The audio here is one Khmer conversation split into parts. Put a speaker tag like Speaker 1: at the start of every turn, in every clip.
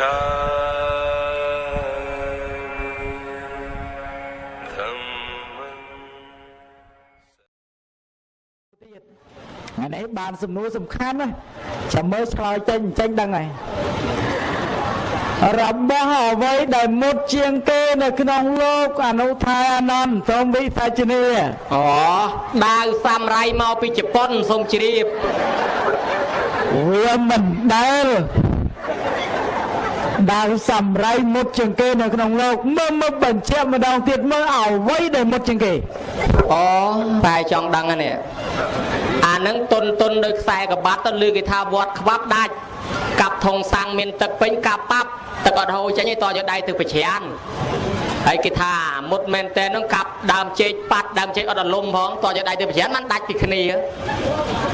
Speaker 1: ថ្ងៃនេះបានសំណួរសំខាន់ណាចាំមើលឆ្លើយចេញចេញដឹងហើយរបស់អ្វីដែលមុតជាងគេនៅក្នុងលោកអនុថាអានន្ទសូមវិសាជនី
Speaker 2: អូដាវសាមរៃមកពីជប៉ុនសូមជ្រាប
Speaker 1: វាមិនដែល ដាវសំរៃមុតជាងគេនៅក្នុងលោកមើលមើលបញ្ជាក់ម្ដងទៀតមើលអ្វីដែលមុតជាងគេ
Speaker 2: អូតែចង់ដឹងហ្នឹងអានឹងតុនតុនដោយខ្សែក្បាត់ទៅលើគេថាវត្តខ្វាប់ដាច់កាប់ធុងសាំងមានទឹកពេញកាប់ប៉ាប់ទឹកអត់ហូរចេញទេតយកដៃទៅប្រច្រាន ហើយគេថាមុតមែនតែនហ្នឹងកាប់ដើមចេកប៉ាត់ដើមចេកអត់រលំផងតយកដៃទៅប្រច្រានมันដាច់ពីគ្នា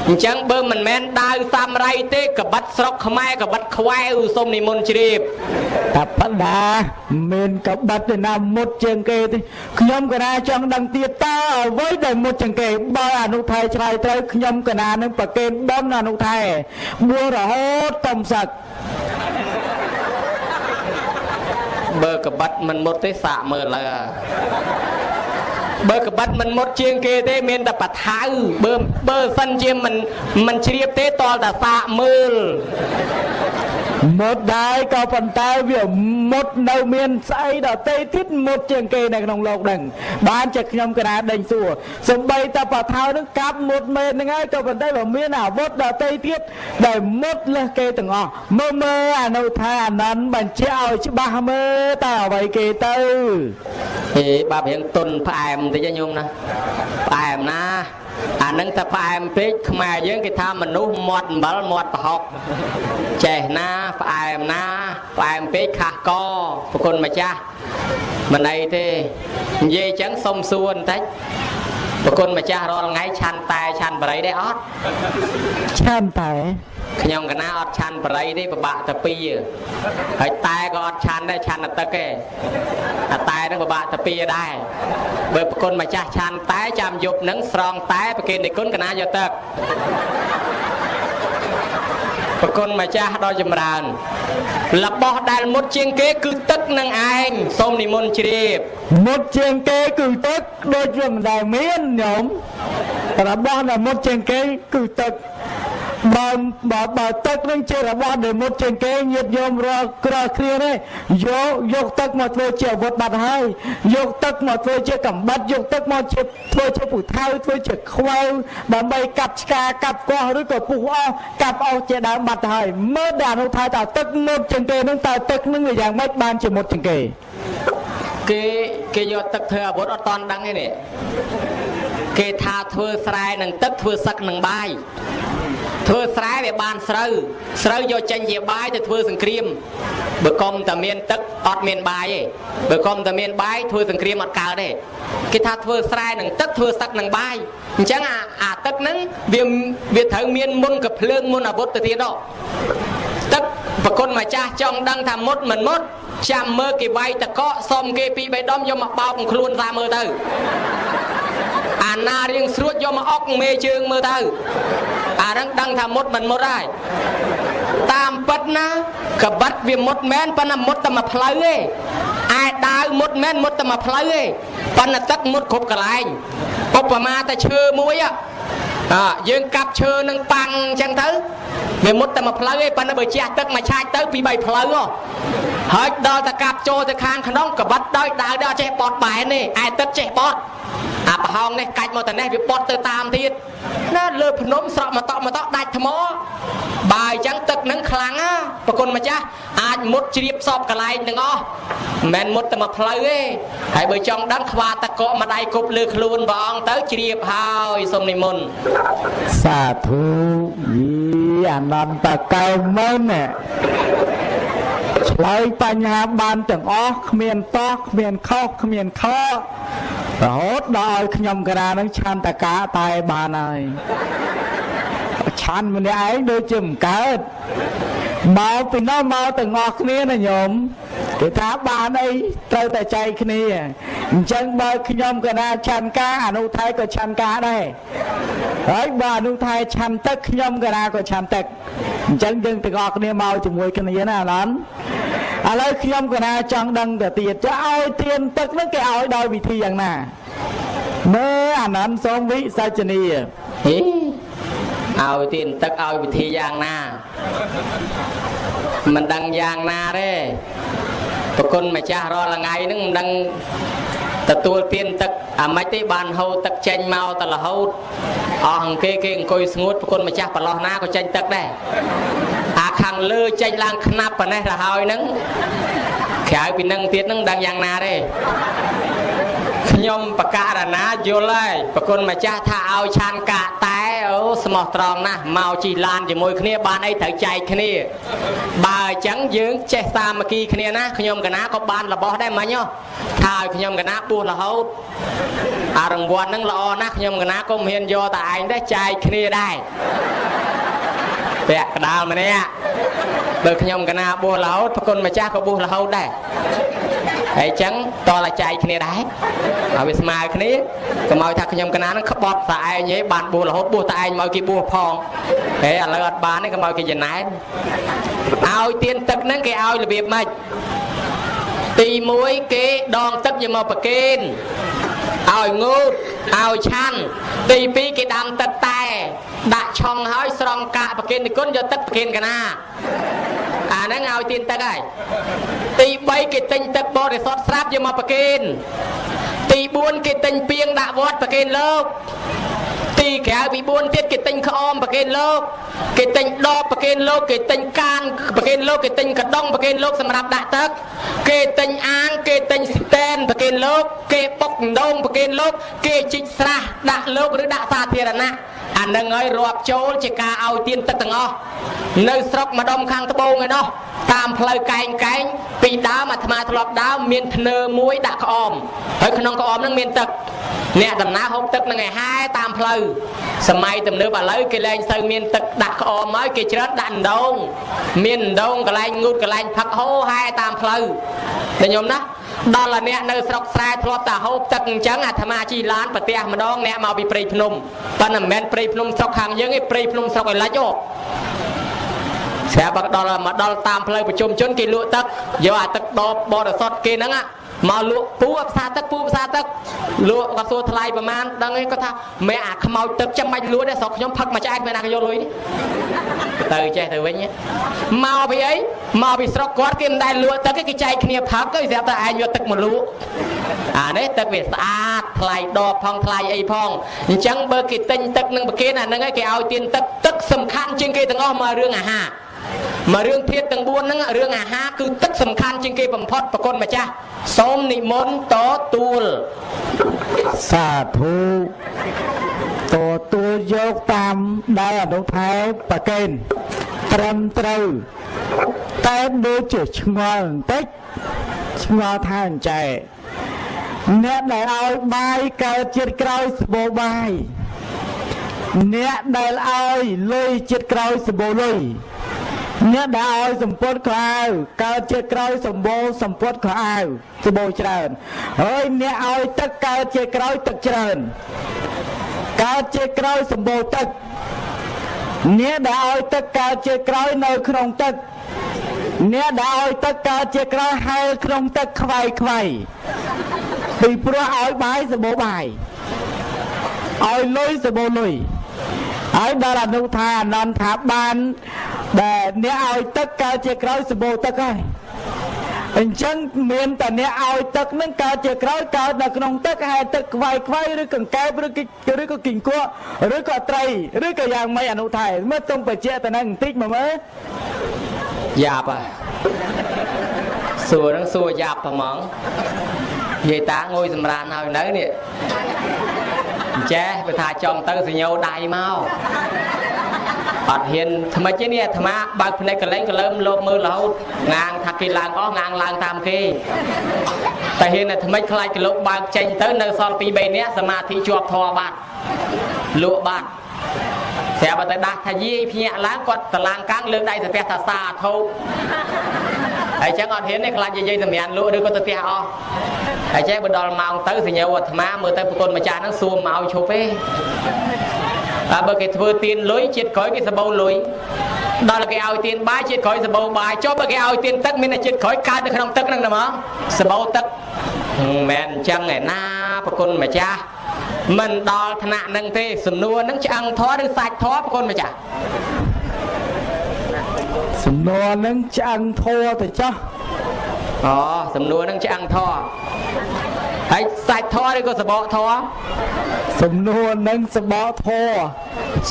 Speaker 2: អញ្ចឹងបើមិនមែនដាវសាមរៃទេក្បិតស្រុកខ្មែរក្បិតខ្វែវសូមនិមន្តជ្រាប
Speaker 1: តាបដាមានកបិតឯណាមុតជាងគេទេខ្ញុំកណាចង់ដឹងទៀតតើអ្វីដែលមុតជាងគេបើអនុថែឆ្លើយត្រូវខ្ញុំកណានឹងប្រកេនបនអនុថែបួរហូតតំសឹក
Speaker 2: បើក្បិតមិនមុតទេសាកមើលឡើយបើក្បិតមិនមុតជាងគេទេមានតែបថៅបើបើសិនជាមិនមិនជ្រាបទេតលតែសាកមើល
Speaker 1: មុតដែរក៏ប៉ុន្តែវាមុតនៅមានស្អីដតេទៀតមុតជាងគេនៅក្នុងលោកដឹងបានជាខ្ញុំកណាដេញសួរសំបីតបថៅនឹងកាប់មុតមែនហ្នឹងហើយក៏ប៉ុន្តែបើមានអាវុធដតេទៀតដែលមុតលើសគេទាំងអស់មើលមើលអនុថាអានន្ទបញ្ជាក់ឲ្យច្បាស់មើលតើអ្វីគេទៅ
Speaker 2: ហេបាបរៀងទុនផ្អែមបន្តិចណាញោមណាផ្អែមណា អានឹងតែផ្អែមពេកខ្មែរយើងគេថាមនុស្សមាត់អំបិលមាត់ប្រហុកចេះណាផ្អែមណាផ្អែមពេកខាស់កប្រគុណម្ចាស់មិនអីទេនិយាយអញ្ចឹងសុំសួរបន្តិច ប្រគុណម្ចាស់រាល់ថ្ងៃឆាន់តែឆាន់បរិយដែរអត់
Speaker 1: ឆានតែ
Speaker 2: ខ្ញុំកណាអត់ឆាន់បរិយទេពិបាកតែពីរហើយតែក៏អត់ឆាន់ដែរឆាន់តែទឹកទេអាតែនឹងពិបាកតែពីរដែរបើប្រគុណម្ចាស់ឆាន់តែចាំយប់នឹងស្រង់តែប្រគេននិគុណកណាយកទឹក ប្រគុណម្ចាស់ដ៏ចម្រើនរបស់ដែលមុតជាងគេគឺទឹកនឹងឯងសូមនិមន្តជ្រាប
Speaker 1: មុតជាងគេគឺទឹកដូចវាមិនដែលមានញោមរបស់ដែលមុតជាងគេគឺទឹក បើបើបើទឹកនឹងជារបស់ដែលមុតជាងគេញាតញោមរាល់ក្រគ្រាទេយកយកទឹកមកធ្វើជាអាវុធបាត់ហើយយកទឹកមកធ្វើជាកំបិតយកទឹកមកជាធ្វើជាពូថៅធ្វើជាខ្វៅដើម្បីកាប់ឆ្កាកាប់កោះឬក៏ពុះអស់កាប់អស់ជាដើមបាត់ទៅហើយមើលដល់អនុថ័យតើទឹកមុតជាងគេនឹងតើទឹកនឹងវាយ៉ាងម៉េចបានជាមុតជាងគេ
Speaker 2: គេគេយកទឹកធ្វើអាវុធអត់តន់ដឹងទេនេះ គេថាធ្វើស្រែនឹងទឹកធ្វើសឹកនឹងបាយធ្វើស្រែវាបានស្រូវស្រូវយកចេញជាបាយទៅធ្វើសង្គ្រាមបើកុំតែមានទឹកអត់មានបាយទេបើកុំតែមានបាយធ្វើសង្គ្រាមអត់កើតទេគេថាធ្វើស្រែនឹងទឹកធ្វើសឹកនឹងបាយអញ្ចឹងអាអាទឹកហ្នឹងវាវាត្រូវមានមុនកភ្លើងមុនអាវុធទៅទៀតដល់ទឹកប្រគុណម្ចាស់ចង់ដឹងថាមុតមិនមុតចាំមើលគេវាយតកកសុំគេពីរបីដុំយកមកបោកនឹងខ្លួនតាមមើលទៅ អាណារៀងស្រួចយកមកអុកមេជើងមើលទៅអាហ្នឹងដឹងថាមុតមិនមុតហើយតាមពិតណាក្បិតវាមុតមែនប៉ុន្តែមុតតែមួយផ្លូវទេឯដាវមុតមែនមុតតែមួយផ្លូវទេប៉ុន្តែទឹកមុតគ្រប់កន្លែងឧបមាតែឈើមួយហ៎អើយើងកាប់ឈើនឹងប៉ាំងអញ្ចឹងទៅវាមុតតែមួយផ្លូវឯងប៉ុន្តែបើជះទឹកមួយឆាច់ទៅពីរបីផ្លូវហ៎ ហើយដល់តែកាប់ចូលទៅខាងក្នុងក្បិតដោយដាវដល់ចេះបត់បែនទេឯទឹកចេះបត់អាប្រហោងនេះកាច់មកតែនេះវាបត់ទៅតាមទៀតណាលើភ្នំស្រក់មកតក់មកតក់ដាច់ថ្មបើអញ្ចឹងទឹកនឹងខ្លាំងណាប្រគុណម្ចាស់អាចមុតជ្រាបសពកន្លែងទាំងអស់មិនមែនមុតតែមួយផ្លូវទេហើយបើចង់ដឹងខ្វាតកកម្ដាយគប់លើខ្លួនព្រះអង្គទៅជ្រាបហើយសូមនិមន្ត
Speaker 1: សាធុយីអនន្តកៅមុនណា ឆ្លើយបញ្ហាបានទាំងអស់គ្មានតោះគ្មានខុសគ្មានខករហូតដល់ឲ្យខ្ញុំកណានឹងឆន្ទកាតែបានហើយ ឆឆាន់ម្នាក់ឯងដូចជាមិនកើតមកពីនោះមកទាំងអស់គ្នាណាញោមគេថាបានអីត្រូវតែចែកគ្នាអញ្ចឹងបើខ្ញុំកណាឆាន់ការអនុថៃក៏ឆាន់ការដែរហើយបើអនុថៃឆាន់ទឹកខ្ញុំកណាក៏ឆាន់ទឹកអញ្ចឹងយើងទាំងអស់គ្នាមកជាមួយគ្នាណាអាឡនឥឡូវខ្ញុំកណាចង់ដឹងទៅទៀតចុះឲ្យទៀនទឹកហ្នឹងគេឲ្យដោយវិធីយ៉ាងណាមើលអានន្តសូមវិសាចនី
Speaker 2: ហេ ឲ្យទៀនទឹកឲ្យវិធីយ៉ាងណាមិនដឹងយ៉ាងណាទេប្រគុណម្ចាស់រាល់ថ្ងៃហ្នឹងមិនដឹងទទួលទៀនទឹកអាម៉េចទេបានហូរទឹកចេញមកតរហូតអស់អង្គគេគេអង្គុយស្ងួតប្រគុណម្ចាស់ប្រឡោះណាក៏ចេញទឹកដែរអាខាងលើចេញឡើងខ្នាប់ប៉ុណ្ណេះទៅហើយហ្នឹងក្រៅពីនឹងទៀតហ្នឹងដឹងយ៉ាងណាទេ ខ្ញុំបករណាយល់ហើយប្រគុណម្ចាស់ថាឲ្យឆានកាតែអូស្មោះត្រង់ណាស់មកជីឡានជាមួយគ្នាបានអីត្រូវចែកគ្នា បើអញ្ចឹងយើងចេះសាមគ្គីគ្នាណាខ្ញុំកណាក៏បានរបស់ដែរមិញថាឲ្យខ្ញុំកណាបួសរហូតអារង្វាន់ហ្នឹងល្អណាស់ខ្ញុំកណាក៏មិនហ៊ានយកតែឯងដែរចែកគ្នាដែរពាក់កដាលម្នាក់បើខ្ញុំកណាបួសរហូតប្រគុណម្ចាស់ក៏បួសរហូតដែរ ហើយអញ្ចឹងតតែចែកគ្នាដែរឲ្យវាស្មើគ្នាកុំឲ្យថាខ្ញុំកណានឹងក្បត់តែឯងឯងបានបួសរហូតបួសតែឯងមកគេបួសផងហេឥឡូវអត់បានទេកុំឲ្យគេចំណែនឲ្យទៀនទឹកហ្នឹងគេឲ្យរបៀបម៉េចទី1គេដងទឹកយកមកប្រគេនឲ្យងូតឲ្យឆាន់ទី2គេដាំទឹកតែដាក់ឆុងហើយស្រង់កាកប្រគេននិគុណយកទឹកប្រគេនកណា អាហ្នឹងឲ្យទៀនទឹកហើយទី3គេទិញទឹកបរិសុទ្ធស្រាប់យកមកប្រគេនទី4គេទិញពីងដាក់វត្តប្រគេនលោកទីក្រៅពី4ទៀតគេទិញក្អមប្រគេនលោកគេទិញដបប្រគេនលោកគេទិញកានប្រគេនលោកគេទិញកដុងប្រគេនលោកសម្រាប់ដាក់ទឹកគេទិញអាងគេទិញស្តែនប្រគេនលោកគេបុកដងប្រគេនលោកគេជីកស្រះដាក់លោកឬដាក់សាធារណៈ អានឹងហើយរាប់ចូលជាការឲ្យទៀនទឹកទាំងអស់នៅស្រុកម្ដុំខាងត្បូងឯណោះតាមផ្លូវកែងកែងពីដើមអាត្មាធ្លាប់ដើមមានធ្នើមួយដាក់ក្អមហើយក្នុងក្អមហ្នឹងមានទឹកអ្នកដំណើរហូបទឹកនឹងឯហែតាមផ្លូវសម័យទំនើបឥឡូវគេលែងទៅមានទឹកដាក់ក្អមហើយគេច្រើនដាក់ដងមានដងកន្លែងងូតកន្លែងផឹកហូហែតាមផ្លូវតែខ្ញុំណា ដល់តែអ្នកនៅស្រុកស្រែធ្លាប់តែហូបទឹកអញ្ចឹងអាត្មាជីឡានប្រទះម្ដងអ្នកមកពីព្រៃភ្នំប៉ុន្តែមិនមែនព្រៃភ្នំស្រុកខាងយើងទេព្រៃភ្នំស្រុកឯលិចអូស្រាប់ដល់មកដល់តាមផ្លូវប្រជុំជនគេលក់ទឹកយកអាទឹកដបបរិសុទ្ធគេហ្នឹង មកលក់ពូផ្សារទឹកពូផ្សារទឹកលក់គាត់សួរថ្លៃប្រមាណដឹងឯងគាត់ថាមែអាខ្មោចទឹកចាំបាច់លក់ទេស្រុកខ្ញុំផឹកមួយឆ្អែតមែនណាគេយកលុយទៅចេះទៅវិញមកពីអីមកពីស្រុកគាត់គេមិនដែលលក់ទឹកគេចែកគ្នាផឹកទៅស្រាប់តែឯងយកទឹកមកលក់អានេះទឹកវាស្អាតថ្លៃដបផងថ្លៃអីផងអញ្ចឹងបើគេទិញទឹកនឹងប្រគេនអាហ្នឹងឯងគេឲ្យទៀនទឹកទឹកសំខាន់ជាងគេទាំងអស់មករឿងអាហារ មករឿងធាតទាំង4ហ្នឹងរឿងអាហារគឺទឹកសំខាន់ជាងគេបំផុតប្រគុណម្ចាស់សូមនិមន្តតទួល
Speaker 1: សាធុតទួលយកតាមដែលអនុថែប្រកេនត្រឹមត្រូវតែដូចជាឆ្ងល់បន្តិចឆ្ងល់ថាអញ្ចែអ្នកដែលឲ្យបាយកើតជាតិក្រោយស្បូបាយអ្នកដែលឲ្យលុយជាតិក្រោយសបោលុយ អ្នកដែលឲ្យសម្ពុតខោអាវកើតជាក្រោយសម្បូរសម្ពុតខោអាវសម្បូរច្រើនហើយអ្នកឲ្យទឹកកើតជាក្រោយទឹកច្រើនកើតជាក្រោយសម្បូរទឹកអ្នកដែលឲ្យទឹកកើតជាក្រោយនៅក្នុងទឹកអ្នកដែលឲ្យទឹកកើតជាក្រោយហែលក្នុងទឹកខ្វាយខ្វាយពីព្រោះឲ្យបាយសម្បូរបាយឲ្យលុយសម្បូរលុយ ហើយដល់អនុថាអនន្តថាបានដែលអ្នកឲ្យទឹកកើតជាក្រោយសម្បូរទឹកហើយអញ្ចឹងមានតែអ្នកឲ្យទឹកនឹងកើតជាក្រោយកើតនៅក្នុងទឹកហើយទឹកខ្វាយខ្វាយឬកង្កែបឬឬក៏គីងគក់ឬក៏ត្រីឬក៏យ៉ាងម៉េចអនុថែមើលទុំបច្ចៈទៅនឹងបន្តិចមកមើល
Speaker 2: យ៉ាប់ហ่ะសួរនឹងសួរយ៉ាប់ហ្មងនិយាយតាងួយសម្រានហើយនៅនេះ ចេះបើថាចង់ទៅសញ្ញោដៃមកអត់ហ៊ានថ្មិចទេនេះអាត្មាបើកភ្នែកកលែងកលើមលោបមើលរហូតងាងថាគេឡើងអស់ងាងឡើងតាមគេតែហ៊ានតែថ្មិចខ្លាចកលោកបើកចេញទៅនៅសល់2 3នាក់សមាធិជាប់ធေါ်បាត់លក់បាត់ស្រាប់តែដាស់ថាយាយភ្ញាក់ឡើងគាត់តឡាងកាំងលើកដៃទៅផ្ទះថាសាធុហើយចឹងអត់ហ៊ានទេខ្លាចយាយសម្រានលក់ឬក៏ទៅផ្ទះអស់ ហើយចេះបើដល់ម៉ោងទៅសញ្ញាអាត្មាមើលទៅប្រគុណម្ចាស់ហ្នឹងសួរមកឲ្យឈប់ទេតែបើគេធ្វើទៀនលុយជាតិក្រោយគេសបោលុយដល់គេឲ្យទៀនបាយជាតិក្រោយសបោបាយចុះបើគេឲ្យទៀនទឹកមានតែជាតិក្រោយកើតនៅក្នុងទឹកហ្នឹងណាមកសបោទឹកមិនមែនអញ្ចឹងឯណាប្រគុណម្ចាស់មិនដល់ថ្នាក់ហ្នឹងទេសំណួរហ្នឹងឆ្អឹងធေါ်ឬសាច់ធေါ်ប្រគុណម្ចាស់
Speaker 1: សំណួរហ្នឹងឆ្អឹងធัวទៅចោះ
Speaker 2: អូសំណួរហ្នឹងឆ្អឹងធေါ်ហើយសាច់ធေါ်ឬក៏សបកធေါ်
Speaker 1: សំណួរហ្នឹងសបកធေါ်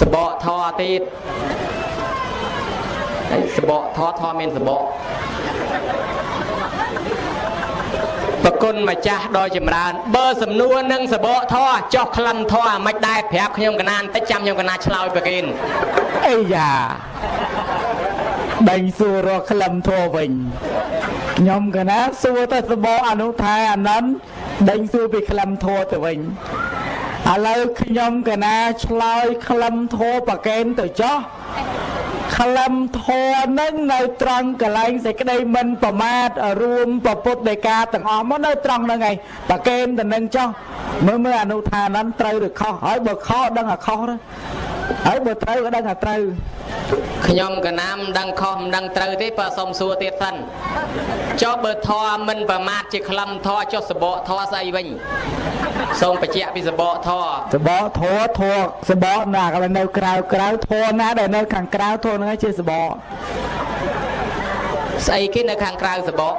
Speaker 2: សបកធေါ်ទៀតហើយសបកធေါ်ធေါ်មានសបកប្រគុណម្ចាស់ដ៏ចម្រើន បើសំនួរនឹងសបកធေါ်ចោះក្លិនធေါ်មិនដែរប្រាប់ខ្ញុំកណានតិចចាំខ្ញុំកណាឆ្លើយប្រគិន
Speaker 1: អីយ៉ាដេញសួររកក្លឹមធัวវិញ ខ្ញុំកណាសួរទៅសបអនុថាអានន្ទដេញសួរពីក្លឹមធัวទៅវិញឥឡូវខ្ញុំកណាឆ្លើយក្លឹមធัวប្រកេនទៅចោះក្លឹមធរនឹងនៅត្រង់កលែងសេចក្តីមិនប្រមាទរួមពពុទ្ធដីកាទាំងអស់មកនៅត្រង់ហ្នឹងឯងប្រកេនទៅនឹងចោះមើលមើលអនុថានត្រូវឬខុសហើយបើខុសដឹងអាខុសហើយបើត្រូវក៏ដឹងថាត្រូវ
Speaker 2: ខ្ញុំកណាមដឹងខុសមិនដឹងត្រូវទេបើសុំសួរទៀតសិន ចុះបើធរមិនប្រមាថជាក្លឹមធរចុះសបកធរស្អីវិញសូមបញ្ជាក់ពីសបកធរ
Speaker 1: សបកធរធរសបកណាក៏នៅក្រៅក្រៅធរណាដែលនៅខាងក្រៅធរហ្នឹងជាសបក
Speaker 2: ស្អីគេនៅខាងក្រៅសបក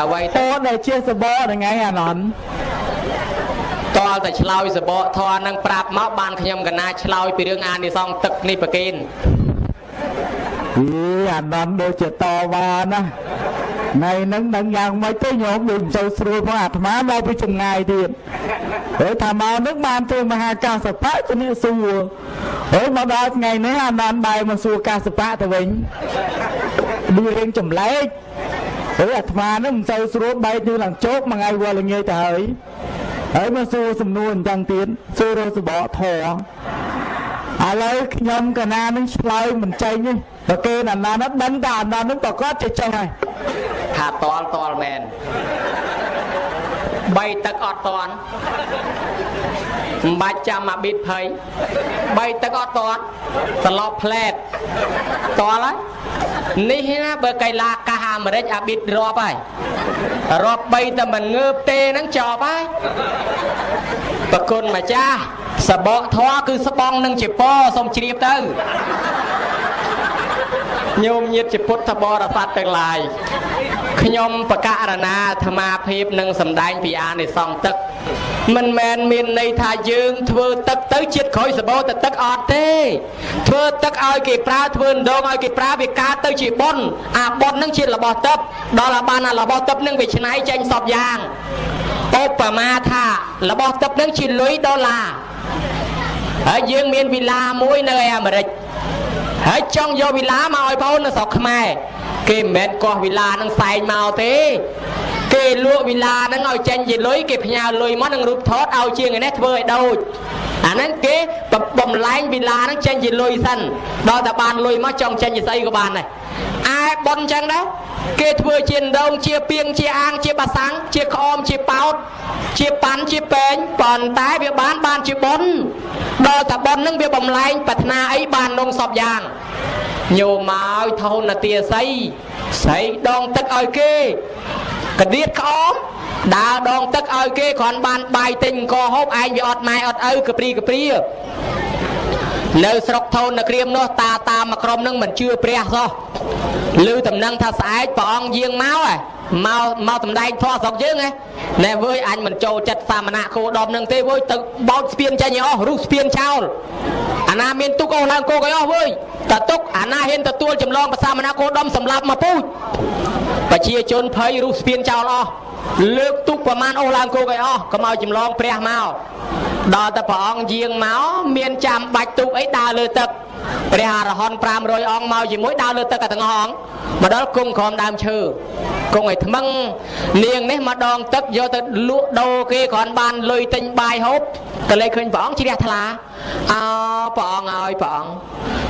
Speaker 1: អ្វីទៅដែលជាសបកហ្នឹងឯងអានន្ទ
Speaker 2: តលតែឆ្លើយសបកធរនឹងប្រាប់មកបានខ្ញុំកណាឆ្លើយពីរឿងអានិសងទឹកនេះប្រគិន
Speaker 1: អីអានន្ទដូចជាតវ៉ាណាថ្ងៃហ្នឹងនឹងយ៉ាងម៉េចទៅញោមដូចមិនសូវស្រួលផងអាត្មាមកពីចម្ងាយទៀតហើយថាមកនឹងបានទៅមហាកាសបៈជំនាសួរហើយមកដល់ថ្ងៃនេះអានន្ទបែរមកសួរកាសបៈទៅវិញឌីរៀងចម្លែកហើយអាត្មានឹងមិនសូវស្រួលបែកទៅឡើងជោគមួយថ្ងៃវល់ល្ងាចទៅហើយហើយមកសួរសំណួរអញ្ចឹងទៀតសួររសបកធរ ឥឡូវខ្ញុំកណានឹងឆ្លើយមិនចេញទេបើគេណាណានោះដឹងតែអាណានឹងប្រកាសចេះចេះហើយ
Speaker 2: ថាតល់តល់មែនបីទឹកអត់តន់ មិនបាច់ចាំអាប៊ីតភ័យបីទឹកអត់តន់ត្រឡប់ផ្លែតតល់ហើយនេះណាបើកៃឡាកាសអាមេរិកអាប៊ីតរាប់ហើយរាប់បីតែមិនងើបទេហ្នឹងចប់ហើយប្រគុណម្ចាស់សបកធွာគឺស្បងនឹងជាពសូមជ្រាបទៅ ញោមញាតជាពុទ្ធបរិស័ទទាំងឡាយខ្ញុំបកករណាអាត្មាភាពនឹងសម្ដែងពីអានិសង្សទឹក មិនមែនមានន័យថាយើងធ្វើទឹកទៅជាតិក្រោយសបោទៅទឹកអត់ទេ ធ្វើទឹកឲ្យគេប្រើធ្វើដងឲ្យគេប្រើវាកើតទៅជាប៉ុនអាប៉ុននឹងជារបស់ទឹកដល់អាបានអារបស់ទឹកនឹងវាឆ្នៃចេញសពយ៉ាងឧបមាថារបស់ទឹកនឹងជាលុយដុល្លារហើយយើងមានវិឡាមួយនៅឯអាមេរិក ហើយចង់យកវិឡាមកឲ្យបងនៅស្រុកខ្មែរគេមិនមែនកោះវិឡានឹងសែងមកទេគេលក់វិឡាហ្នឹងឲ្យចេញជាលុយគេផ្ញើលុយមកនឹងរូបថតឲ្យជាងនេះធ្វើឲ្យដូចអាហ្នឹងគេបំលែងវិឡាហ្នឹងចេញជាលុយសិនដល់តែបានលុយមកចង់ចេញជាស្អីក៏បានដែរ ឯប៉ុនចឹងដែរគេធ្វើជាដងជាពីងជាអាងជាបាសាំងជាក្អមជាប៉ោតជាប៉ាន់ជាពេងប៉ុន្តែវាបានបានជាប៉ុនដល់តែប៉ុនហ្នឹងវាបំលែងប្រាថ្នាអីបាននងសពយ៉ាងញោមមកថោនទាស័យស្រីដងទឹកឲ្យគេកដៀតក្អមដើរដងទឹកឲ្យគេគ្រាន់បានបាយទិញអង្គហូបឯងវាអត់ម៉ែអត់ឪកព្រីកព្រា នៅស្រុកថូននៅក្រៀមនោះតាតាមកក្រុមនឹងមិនជឿព្រះសោះឮតំណែងថាស្អែកព្រះអង្គយាងមកហ៎មកមកតំដែងធေါ်ស្រុកយើងហ៎ណែវើយអញមិនចូលចិត្តសាមណៈគោដមនឹងទេវើយទៅបោចស្ពានចេញឲ្យអស់រុះស្ពានចោលអាណាមានទុកអស់ឡើងគោកឲ្យអស់វើយតទុកអាណាហ៊ានទទួលចម្លងប្រសាមណៈគោដមសម្លាប់មកពូជប្រជាជនភ័យរុះស្ពានចោលអស់ លើកទុកប្រមាណអស់ឡើងគោកឲ្យអស់កុំឲ្យចម្លងព្រះមកដល់តែព្រះអង្គយាងមកមានចាំបាច់ទុកអីដើរលើទឹក ព្រះអរហន្ត500អង្គមកជាមួយដើរលើទឹកទាំងអស់អង្គមកដល់គង់ក្រោមដើមឈើគង់ឲ្យថ្មឹងនាងនេះមកដងទឹកយកទៅលក់ដូរគេគ្រាន់បានលុយទិញបាយហូបក៏លេចឃើញព្រះអង្គជ្រះថ្លាអោព្រះអង្គឲ្យព្រះអង្គ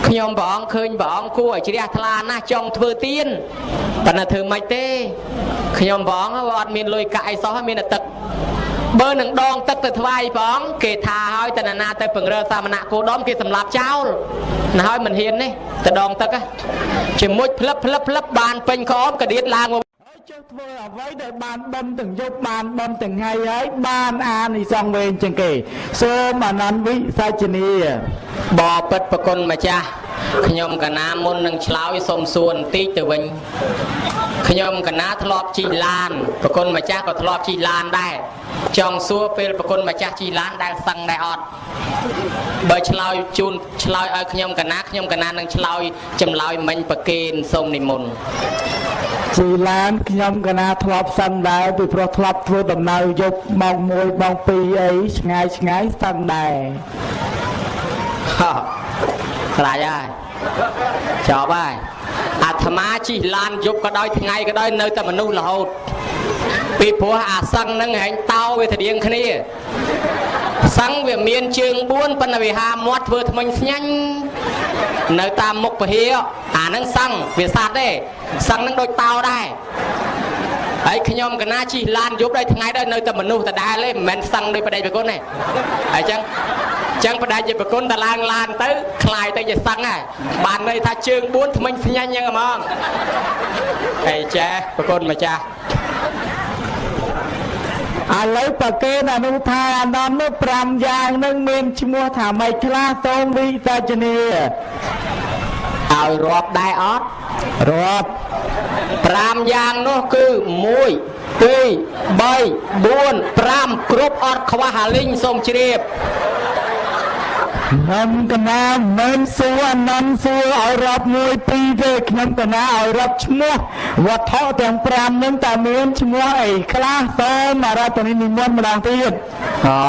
Speaker 2: ខ្ញុំព្រះអង្គឃើញព្រះអង្គគួរឲ្យជ្រះថ្លាណាស់ចង់ធ្វើទៀនប៉ុន្តែធ្វើម៉េចទេខ្ញុំព្រះអង្គអត់មានលុយកាក់អីសោះមានតែទឹក បើនឹងដងទឹកទៅថ្វាយព្រះអង្គគេថាឲ្យតនណាទៅពង្រើសាមណៈគោដមគេសម្លាប់ចោលណាហើយមិនហ៊ាននេះទៅដងទឹកជាមួយផ្លឹបផ្លឹបផ្លឹបបានពេញក្អមកដៀតឡើងមក
Speaker 1: ហើយចុះធ្វើអ្វីដែលបានបំទាំងយប់បានបំទាំងថ្ងៃហើយបានអានិសង្សវែងជាងគេសូមអនន្តវិសាជនី
Speaker 2: បបិទ្ធប្រគុណម្ចាស់ខ្ញុំកណាមុននឹងឆ្លើយសូមសួរបន្តិចទៅវិញ ខ្ញុំកណាធ្លាប់ជិះឡានប្រគុណម្ចាស់ក៏ធ្លាប់ជិះឡានដែរចង់សួរពេលប្រគុណម្ចាស់ជិះឡានដែលសឹងដែរអត់បើឆ្លើយជូនឆ្លើយឲ្យខ្ញុំកណាខ្ញុំកណានឹងឆ្លើយចម្លើយមិញប្រគេនសូមនិមន្ត
Speaker 1: ជីឡានខ្ញុំកណាធ្លាប់សឹងដែរពីព្រោះធ្លាប់ធ្វើដំណើរយប់ម៉ោង1ម៉ោង2អីឆ្ងាយឆ្ងាយសឹងដែរ
Speaker 2: ហោះខ្លាចហើយចប់ហើយ អាត្មាជិះឡានយប់ក៏ដោយថ្ងៃក៏ដោយនៅតែមនុស្សរហូតពីព្រោះអាសឹងហ្នឹងហែងតោវាត្រៀងគ្នាសឹងវាមានជើង4ប៉ុន្តែវាហាមាត់ធ្វើថ្មិញស្ញាញ់នៅតាមមុខពហិយអាហ្នឹងសឹងវាសัตว์ទេសឹងហ្នឹងដូចតោដែរហើយខ្ញុំកណាជិះឡានយប់ដល់ថ្ងៃដល់នៅតែមនុស្សដដែលទេមិនមែនសឹងដោយបដិប្រគុណទេហើយចឹង ចឹងបដិជាប្រគុណតឡើងឡានទៅคลายទៅជាសឹងហើយបានន័យថាជើង4ថ្មិញស្ញាញ់ចឹងហ្មងហើយចេះប្រគុណម្ចាស់
Speaker 1: ឥឡូវប្រកេនអនុថាអនន្តនោះ5យ៉ាងនឹងមានឈ្មោះថាម៉េចខ្លះសូមវិសាជនី
Speaker 2: ឲ្យរាប់ដែរអត់
Speaker 1: រាប់
Speaker 2: 5យ៉ាងនោះគឺ1 2 3 4 5គ្រប់អត់ខ្វះអាលីងសូមជ្រាប
Speaker 1: ខ្ញុំកណាមិនសួរអនន្តសួរឲ្យរាប់1 2ទេខ្ញុំកណាឲ្យរាប់ឈ្មោះវត្ថុទាំង5នឹងតើមានឈ្មោះអីខ្លះសូមអរតនីនិមន្តម្ដងទៀត
Speaker 2: អូ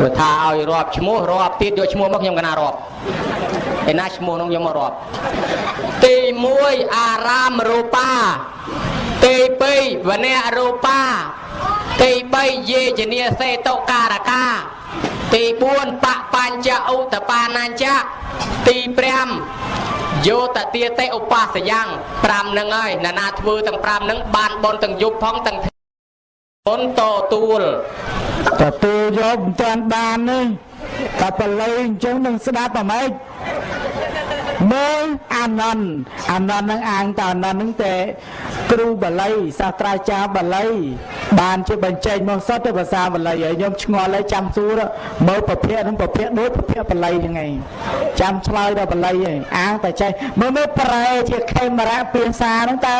Speaker 2: បើថាឲ្យរាប់ឈ្មោះរាប់ទៀតយកឈ្មោះមកខ្ញុំកណារាប់ឯណាឈ្មោះនោះយកមករាប់ទី1អារាមរូបាទី2វនៈរូបាទី3យេជនីសេតុការកា ទី4បបញ្ចឧតបានញ្ចៈទី5យោតទាទេឧបាសយ៉ាង5ហ្នឹងហើយណានាធ្វើទាំង5ហ្នឹងបានបនទាំងយប់ផងទាំងបុនតទួល
Speaker 1: ទទួលយកមិនទាន់បានទេតែបល័យអញ្ចឹងនឹងស្ដាប់អាម៉េច មើលអានន្តអានន្តនឹងអាងតអានន្តនឹងតែគ្រូបាលីសាស្ត្រាចារ្យបាលី បានជាបញ្ចេញមកសតទៅភាសាបាលីហើយខ្ញុំឆ្ងល់ហើយចាំសួរមើលប្រភេទនឹងប្រភេទដូចប្រភេទបាលីហ្នឹងឯងចាំឆ្លើយដល់បាលីឯងអាងតែចេះមើលមើលប្រែជាខេមរៈភាសាហ្នឹងតើ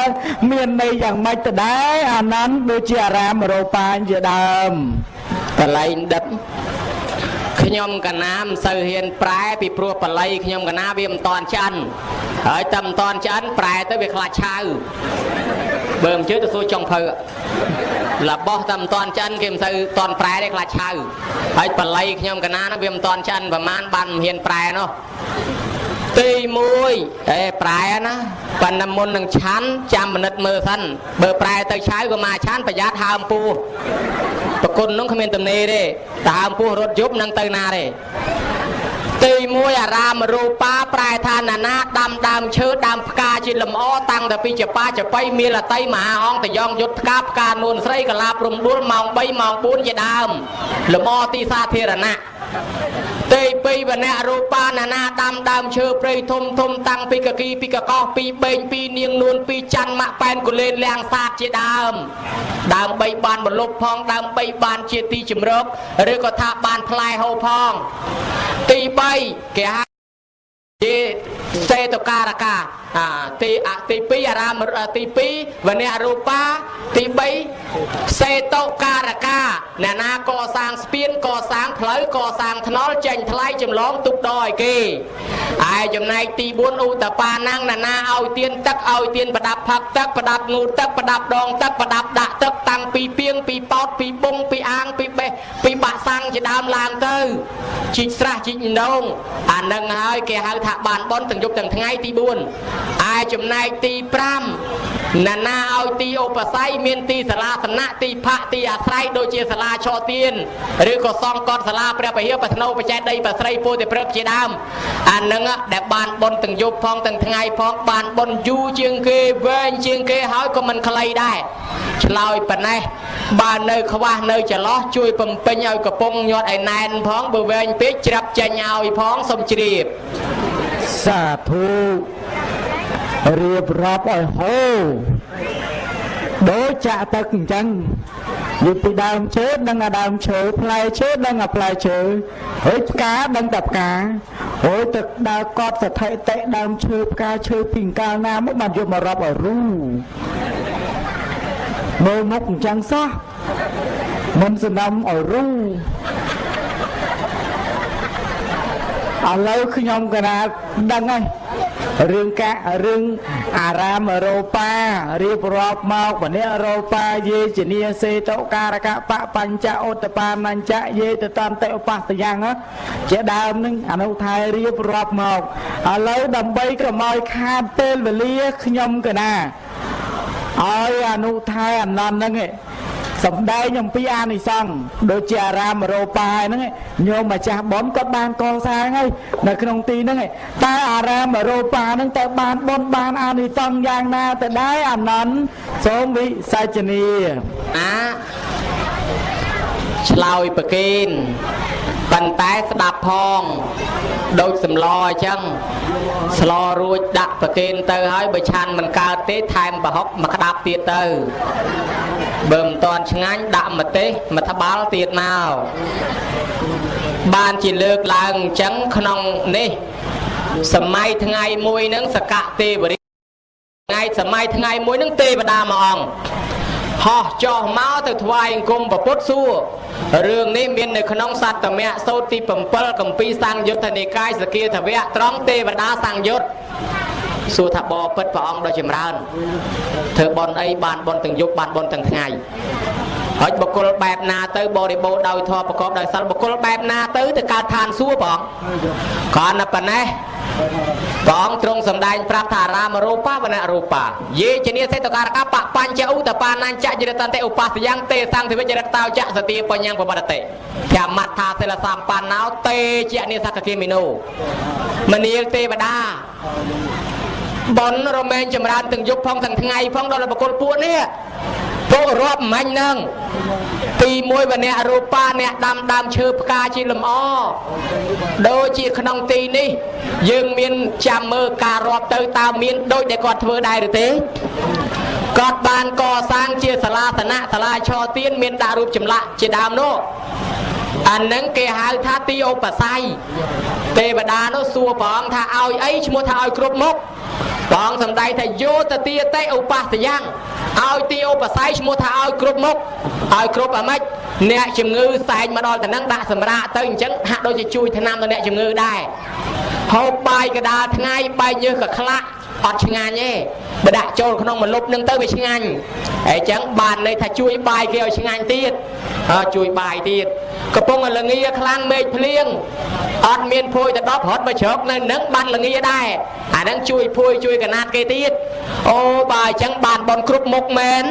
Speaker 1: មានន័យយ៉ាងម៉េចទៅដែរអានន្តដូចជាអារាមរោបាញជាដើម
Speaker 2: បល័យដិត ខ្ញុំកណាមិនសូវហ៊ានប្រែពីព្រោះបល័យខ្ញុំកណាវាមិនតាន់ឆ្អិនហើយតែមិនតាន់ឆ្អិនប្រែទៅវាខ្លាចឆៅបើមិនជឿទៅសួរចុងភៅរបស់តែមិនតាន់ឆ្អិនគេមិនសូវតាន់ប្រែទេខ្លាចឆៅហើយបល័យខ្ញុំកណាហ្នឹងវាមិនតាន់ឆ្អិនប្រហែលបានមិនហ៊ានប្រែនោះទី1អេប្រែណាប៉ុន្តែមុននឹងឆាន់ចាំមិនិតមើលសិនបើប្រែទៅឆៅក៏មកឆាន់ប្រយ័ត្នហើមពោះ ប្រគុណនោះគ្មានទំនេរទេតែហើមពោះរត់យប់នឹងទៅណាទេ ទី1អារាមរូបាប្រែថាណានាដាំដើមឈើដើមផ្កាជាលំអតាំងតែពីចបាចបៃមានលតីមហាអង្គតយ៉ងយុទ្ធផ្កាផ្កានួនស្រីកលាព្រំដួលម៉ោង3ម៉ោង4ជាដើមលំអទីសាធារណៈទី2វណ្ណៈរូបាណានាដាំដើមឈើព្រៃធំធំតាំងពីកគីពីកកោសពីបេងពីនាងនួនពីច័ន្ទម៉ាក់ប៉ែនកូលេនលៀងសាទជាដើមដើម3បានបលុបផងដើម3បានជាទីជំរកឬក៏ថាបានផ្លែហូរផងទី3គេហៅជា សេតការកាអាទីអទី2អារាមទី2វនៈរូបាទី3សេតការកាអ្នកណាកសាងស្ពានកសាងផ្លូវកសាងថ្នល់ចេញថ្លៃចម្លងទុកដឲ្យគេឯចំណែកទី4ឧតបាណាំងអ្នកណាឲ្យទៀនទឹកឲ្យទៀនប្រដាប់ផឹកទឹកប្រដាប់ងូតទឹកប្រដាប់ដងទឹកប្រដាប់ដាក់ទឹកតាំងពីពីងពីប៉ោតពីបុងពីអាងពីបេះពីបាក់សាំងជាដើមឡើងទៅជីកស្រះជីកដងអានឹងហើយគេហៅថាបានបនទាំងយប់ទាំងថ្ងៃទី4ឯចំណែកទី5ណានាឲ្យទីឧបស័យមានទីសាលាសំណាក់ទីផាកទីអាស្រ័យដូចជាសាលាឆទានឬក៏សង្កត់សាលាព្រះពហិបធ្នូបច្ចេកដីប្រស្រីពោធិព្រឹកជាដើមអានឹងដែលបានបុណ្យទាំងយប់ផងទាំងថ្ងៃផងបានបុណ្យយូរជាងគេវែងជាងគេហើយក៏មិនខ្លីដែរឆ្លើយប៉ុណ្ណេះបើនៅខ្វះនៅចន្លោះជួយបំពេញឲ្យកំពុងញាត់ឲ្យណែនផងបើវែងពេកច្រាប់ចេញឲ្យផងសូមជ្រាប
Speaker 1: សាធុរៀបរាប់ឲ្យហូរដូចចាក់ទឹកអញ្ចឹងនិយាយពីដើមឈើដឹងអាដើមឈើផ្លែឈើដឹងអាផ្លែឈើហើយផ្កាដឹងតែផ្កាអូយទឹកដើរកត់ស្ថិតិដើមឈើផ្កាឈើពីកាលណាមកបានយកមករាប់ឲ្យរូមើលមុខអញ្ចឹងសោះមិនសំណំឲ្យរូ ឥឡូវខ្ញុំកណាដឹងហើយរឿងការឿងអារាមអឺរ៉ូប៉ារៀបរាប់មកម្នាក់អឺរ៉ូប៉ាយេជនីសេតការកបបញ្ចឧតបានញ្ចយេតតន្តិឧបសយ៉ាងជាដើមនឹងអនុថែរៀបរាប់មកឥឡូវដើម្បីកុំឲ្យខាតពេលវេលាខ្ញុំកណាឲ្យអនុថែអនន្តហ្នឹង សំដែងអំពីអានិសង្ឃដូចជាអារាមរោប៉ាហ្នឹងញោមម្ចាស់ប៉ុនគាត់បានកសាងហើយនៅក្នុងទីហ្នឹងតើអារាមរោប៉ាហ្នឹងតើបានប៉ុនបានអានិសង្ឃយ៉ាងណាទៅដែរអានន្តសូមវិសាចនី
Speaker 2: អាឆ្លើយប្រកេន ប៉ុន្តែស្ដាប់ផងដូចសម្លអញ្ចឹងស្លរួចដាក់ប្រគេនទៅហើយបើឆាន់មិនកើតទេថែមប្រហុកមកក្តាប់ទៀតទៅបើមិនតាន់ឆ្ងាញ់ដាក់ម្ទេសមួយត្បាល់ទៀតមកបានជាលើកឡើងអញ្ចឹងក្នុងនេះសម័យថ្ងៃមួយហ្នឹងសកៈទេវរាថ្ងៃសម័យថ្ងៃមួយហ្នឹងទេវតាមួយអង្គ ហោះចោះមកទៅថ្វាយអង្គមពុទ្ធសួររឿងនេះមាននៅក្នុងសត្តមៈសោតទី7កម្ពីសង្យុទ្ធនិកាយសគាធវៈត្រង់ទេវតាសង្យុទ្ធសួរថាបបិទ្ធព្រះអង្គដ៏ចម្រើនធ្វើបន់អីបានបន់ទាំងយប់បានបន់ទាំងថ្ងៃ ហើយបុគ្គលបែបណាទៅបរិបូរដោយធម៌ប្រកបដោយសិលបុគ្គលបែបណាទៅទៅកើតឋានសួគ៌បងគ្រាន់តែប៉ុណ្ណេះព្រះអង្គទ្រង់សម្ដែងប្រាប់ថារាមរូបាវនរូបាយេជនីសេតការកបបញ្ចឧតបាណាញ្ចយរតន្តិឧបសយ៉ាងទេសង្ឃវិជ្ជរតោចសតិបញ្ញាបបតតិធម្មថាសិលសម្បណ្ណោតេជានិសកគិមីណូមនាលទេវតាបនរមែងចម្រើនទាំងយប់ផងទាំងថ្ងៃផងដល់បកុលពួកនេះ ពួករាប់មាញ់នឹងទី1វអ្នករូបាអ្នកដាំដើមឈើផ្កាជាលំអដូចជាក្នុងទីនេះ យើងមានចាំមើលការរាប់ទៅតើមានដូចដែលគាត់ធ្វើដែរឬទេគាត់បានកសាងជាសាលាសនៈសាលាឆទៀនមានដាក់រូបចម្លាក់ជាដើមនោះអានឹងគេហៅថាទីឧបស័យទេវតានោះសួរព្រះអង្គថាឲ្យអីឈ្មោះថាឲ្យគ្រប់មុខព្រះអង្គសម្ដែងថាយោតទាតេឧបសយ៉ាង ឲ្យទីឧបស័យឈ្មោះថាឲ្យគ្រប់មុខឲ្យគ្រប់អាម៉េចអ្នកជំងឺសែងមកដល់ទៅនឹងដាក់សម្រាកទៅអញ្ចឹងហាក់ដូចជាជួយថ្នាំដល់អ្នកជំងឺដែរហូបបាយកដាលថ្ងៃបាយញើសក៏ខ្លាក់ អត់ឆ្ងាញ់ទេបើដាក់ចូលក្នុងម្លប់នឹងទៅវាឆ្ងាញ់ហើយអញ្ចឹងបានន័យថាជួយបាយគេឲ្យឆ្ងាញ់ទៀតជួយបាយទៀតកំពុងលងាខ្លាំងមេឃភ្លៀងអត់មានភួយទៅ10រត់មកជ្រកនៅនឹងបានលងាដែរអាហ្នឹងជួយភួយជួយកណាត់គេទៀតអូបើអញ្ចឹងបានបនគ្រប់មុខមែន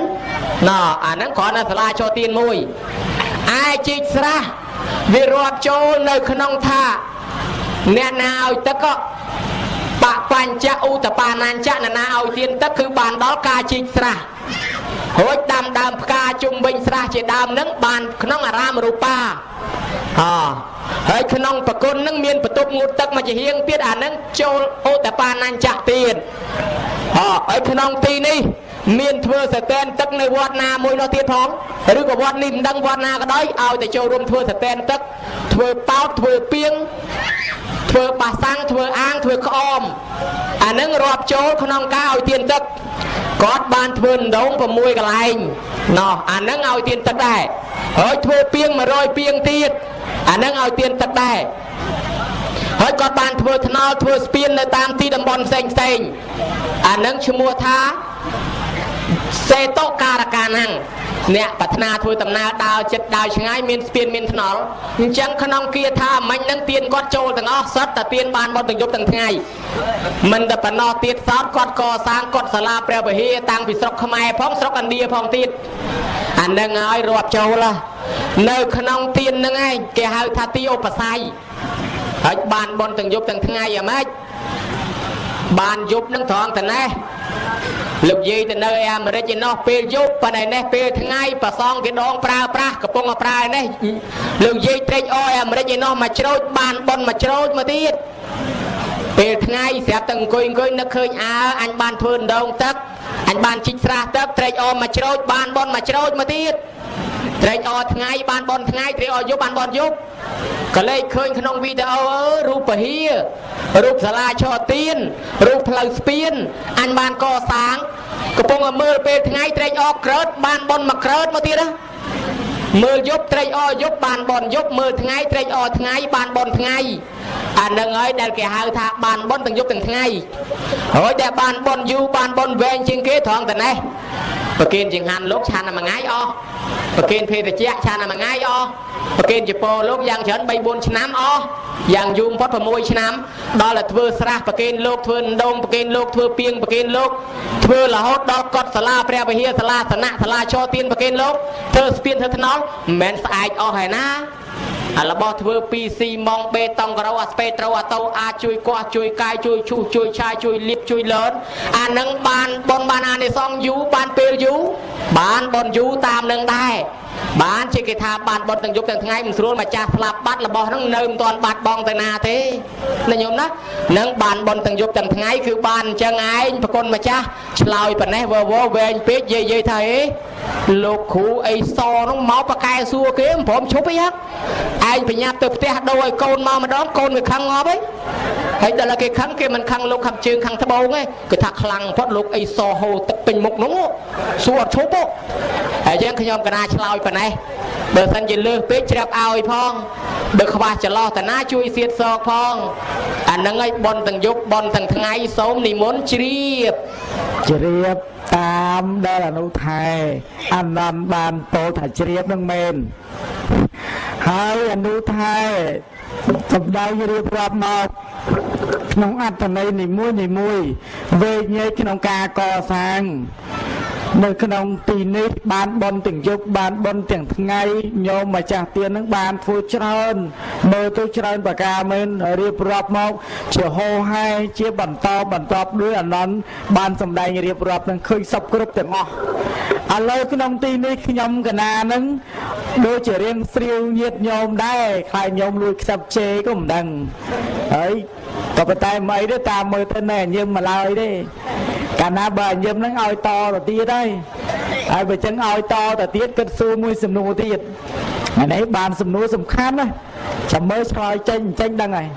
Speaker 2: ណ៎អាហ្នឹងគ្រាន់តែសាលាចូលទៀនមួយឯជីកស្រះវារាប់ចូលនៅក្នុងថាអ្នកណាឲ្យទឹកក៏ បបញ្ចឧតបាណាញ្ចនណាឲ្យទៀនទឹកគឺបានដល់ការជីកស្រះរួចដាំដើមផ្កាជុំវិញស្រះជាដើមនឹងបានក្នុងអារាមរូបាអហើយក្នុងប្រគុណនឹងមានបន្ទប់ងូតទឹកមួយជាហៀងទៀតអានឹងចូលឧតបាណាញ្ចទៀតអហើយក្នុងទីនេះ មានធ្វើសតែនទឹកនៅវត្តណាមួយនោះទៀតផងឬក៏វត្តនេះមិនដឹងវត្តណាក៏ដោយឲ្យតែចូលរួមធ្វើសតែនទឹកធ្វើប៉ោតធ្វើពីងធ្វើបាសាំងធ្វើអាងធ្វើក្អមអានឹងរាប់ចូលក្នុងការឲ្យទៀនទឹកគាត់បានធ្វើដង6កន្លែងណោះអានឹងឲ្យទៀនទឹកដែរហើយធ្វើពីង100ពីងទៀតអានឹងឲ្យទៀនទឹកដែរហើយគាត់បានធ្វើថ្នល់ធ្វើស្ពាននៅតាមទីតំបន់ផ្សេងផ្សេងអានឹងឈ្មោះថា សេតោការកាណាំងអ្នកប្រាថ្នាធ្វើដំណើរដើរចិត្តដើរឆ្ងាយមានស្ពានមានថ្នល់អញ្ចឹងក្នុងគាថាមិញនឹងទៀនគាត់ចូលទាំងអស់សត្វតែទៀនបានមកទាំងយប់ទាំងថ្ងៃមិនតែប៉ុណ្ណោះទៀតសោតគាត់កសាងគាត់សាលាព្រះវិហារតាំងពីស្រុកខ្មែរផងស្រុកឥណ្ឌាផងទៀតអានឹងហើយរាប់ចូលនៅក្នុងទៀននឹងឯងគេហៅថាទីឧបស័យហើយបានបនទាំងយប់ទាំងថ្ងៃអាម៉េចបានយប់នឹងត្រង់តែណេះ លោកយាយទៅនៅអាមេរិកឯណោះពេលយប់ប៉ុន្តែនេះពេលថ្ងៃប្រសងគេដងប្រើប្រាស់កំពុងប្រើនេះលោកយាយត្រេកអរអាមេរិកឯណោះមកច្រូចបានប៉ុនមកច្រូចមកទៀតពេលថ្ងៃស្រាប់តែអង្គុយអង្គុយនឹកឃើញអើអញបានធ្វើដងទឹកអញបានជីកស្រះទឹកត្រេកអរមកច្រូចបានប៉ុនមកច្រូចមកទៀត ត្រេកអរថ្ងៃបានប៉ុនថ្ងៃត្រេកអរយប់បានប៉ុនយប់ក៏លេចឃើញក្នុងវីដេអូអើរូបពហិយរូបសាលាឆោទៀនរូបផ្លូវស្ពានអញបានកសាងកំពុងតែមើលពេលថ្ងៃត្រេកអរក្រើតបានប៉ុនមកក្រើតមកទៀតណាមើលយប់ត្រេកអរយប់បានបនយប់មើលថ្ងៃត្រេកអរថ្ងៃបានបនថ្ងៃអានឹងហើយដែលគេហៅថាបានបនទាំងយប់ទាំងថ្ងៃហើយដែលបានបនយូរបានបនវែងជាងគេត្រង់តែនេះ ប្រគិនចង្ហាន់លោកឆានតែមួយថ្ងៃអស់ប្រគិនភេទជ្ជៈឆានតែមួយថ្ងៃអស់ប្រគិនចពោលោកយ៉ាងច្រើន3 4ឆ្នាំអស់យ៉ាងយូរបំផុត6ឆ្នាំដល់តែធ្វើស្រះប្រគិនលោកធ្វើដងប្រគិនលោកធ្វើពីងប្រគិនលោកធ្វើរហូតដល់កត់សាលាព្រះវិហារសាលាសណៈសាលាចោទៀនប្រគិនលោកធ្វើស្ពានធ្វើថ្នល់មិនមែនស្អែកអស់ហើយណា អារបស់ធ្វើ PC ម៉ងបេតុងក្រោអាស្ពេត្រូអាតូអាចជួយកោះជួយកាយជួយឈូសជួយឆាយជួយលាបជួយលឿនអានឹងបានបនបានអានិសងយូរបានពេលយូរបានបនយូរតាមនឹងដែរ បានជាគេថាបានបត់ទាំងយប់ទាំងថ្ងៃមិនស្រួលម្ចាស់ស្លាប់បាត់របស់ហ្នឹងនៅមិនទាន់បាត់បងទៅណាទេណាញោមណានឹងបានបន់ទាំងយប់ទាំងថ្ងៃគឺបានអញ្ចឹងឯងប្រគុណម្ចាស់ឆ្លើយប៉ណេះវវវែងពេកយាយយាយថាអេលោកគ្រូអីសហ្នឹងមកប្រកែសួរគេមិនព្រមឈប់អីហ៎ឯងប្រញាប់ទៅផ្ទះដូរឲ្យកូនមកម្ដងកូនវាខឹងងាប់អី ហើយដល់គេខឹងគេមិនខឹងលោកខំជើងខឹងត្បូងទេគេថាខ្លាំងផុតលោកអីសហូទឹកពេញមុខនោះសួរអត់ឈប់ទេហើយយ៉ាងខ្ញុំកណាឆ្លើយប៉ុណ្ណេះបើសិនជាលើសពេកច្រាប់ឲ្យផងបើខ្វះចន្លោះតាណាជួយសៀតសោកផងអានឹងឲ្យបនទាំងយប់បនទាំងថ្ងៃសូមនិមន្តជ្រាប
Speaker 1: ជ្រាបតាមដែលអនុថែអនន្តបានពោលថាជ្រាបនឹងមែនហើយអនុថែ សម្ដែងរៀបរាប់មកក្នុងអត្តន័យនីមួយនីមួយវេញែកក្នុងការកសាងនៅក្នុងទីនេះបានបនទាំងយប់បានបនទាំងថ្ងៃញោមម្ចាស់ទៀននឹងបានធ្វើច្រើនមើលទៅច្រើនប្រការមែនរៀបរាប់មក ជាហោហែជាបន្តបន្តដោយអនន្តបានសម្ដែងរៀបរាប់នឹងឃើញសពគ្រប់ទាំងអស់ ឥឡូវក្នុងទីនេះខ្ញុំកណានឹងដូចជារៀងស្រាវញាតញោមដែរខ្លាចញោមលួចខ្សឹបជេក៏មិនដឹងហើយក៏ប៉ុន្តែមិនអីទេតាមមើលទៅណែញឹមមកឡើយទេកាលណាបើញឹមហ្នឹងឲ្យតទៅទៀតហើយហើយបើចឹងឲ្យតទៅទៀតគិតសួរមួយសំណួរទៀតអានេះបានសំណួរសំខាន់ណាចាំមើលឆ្លើយចេញចេញដឹងហើយ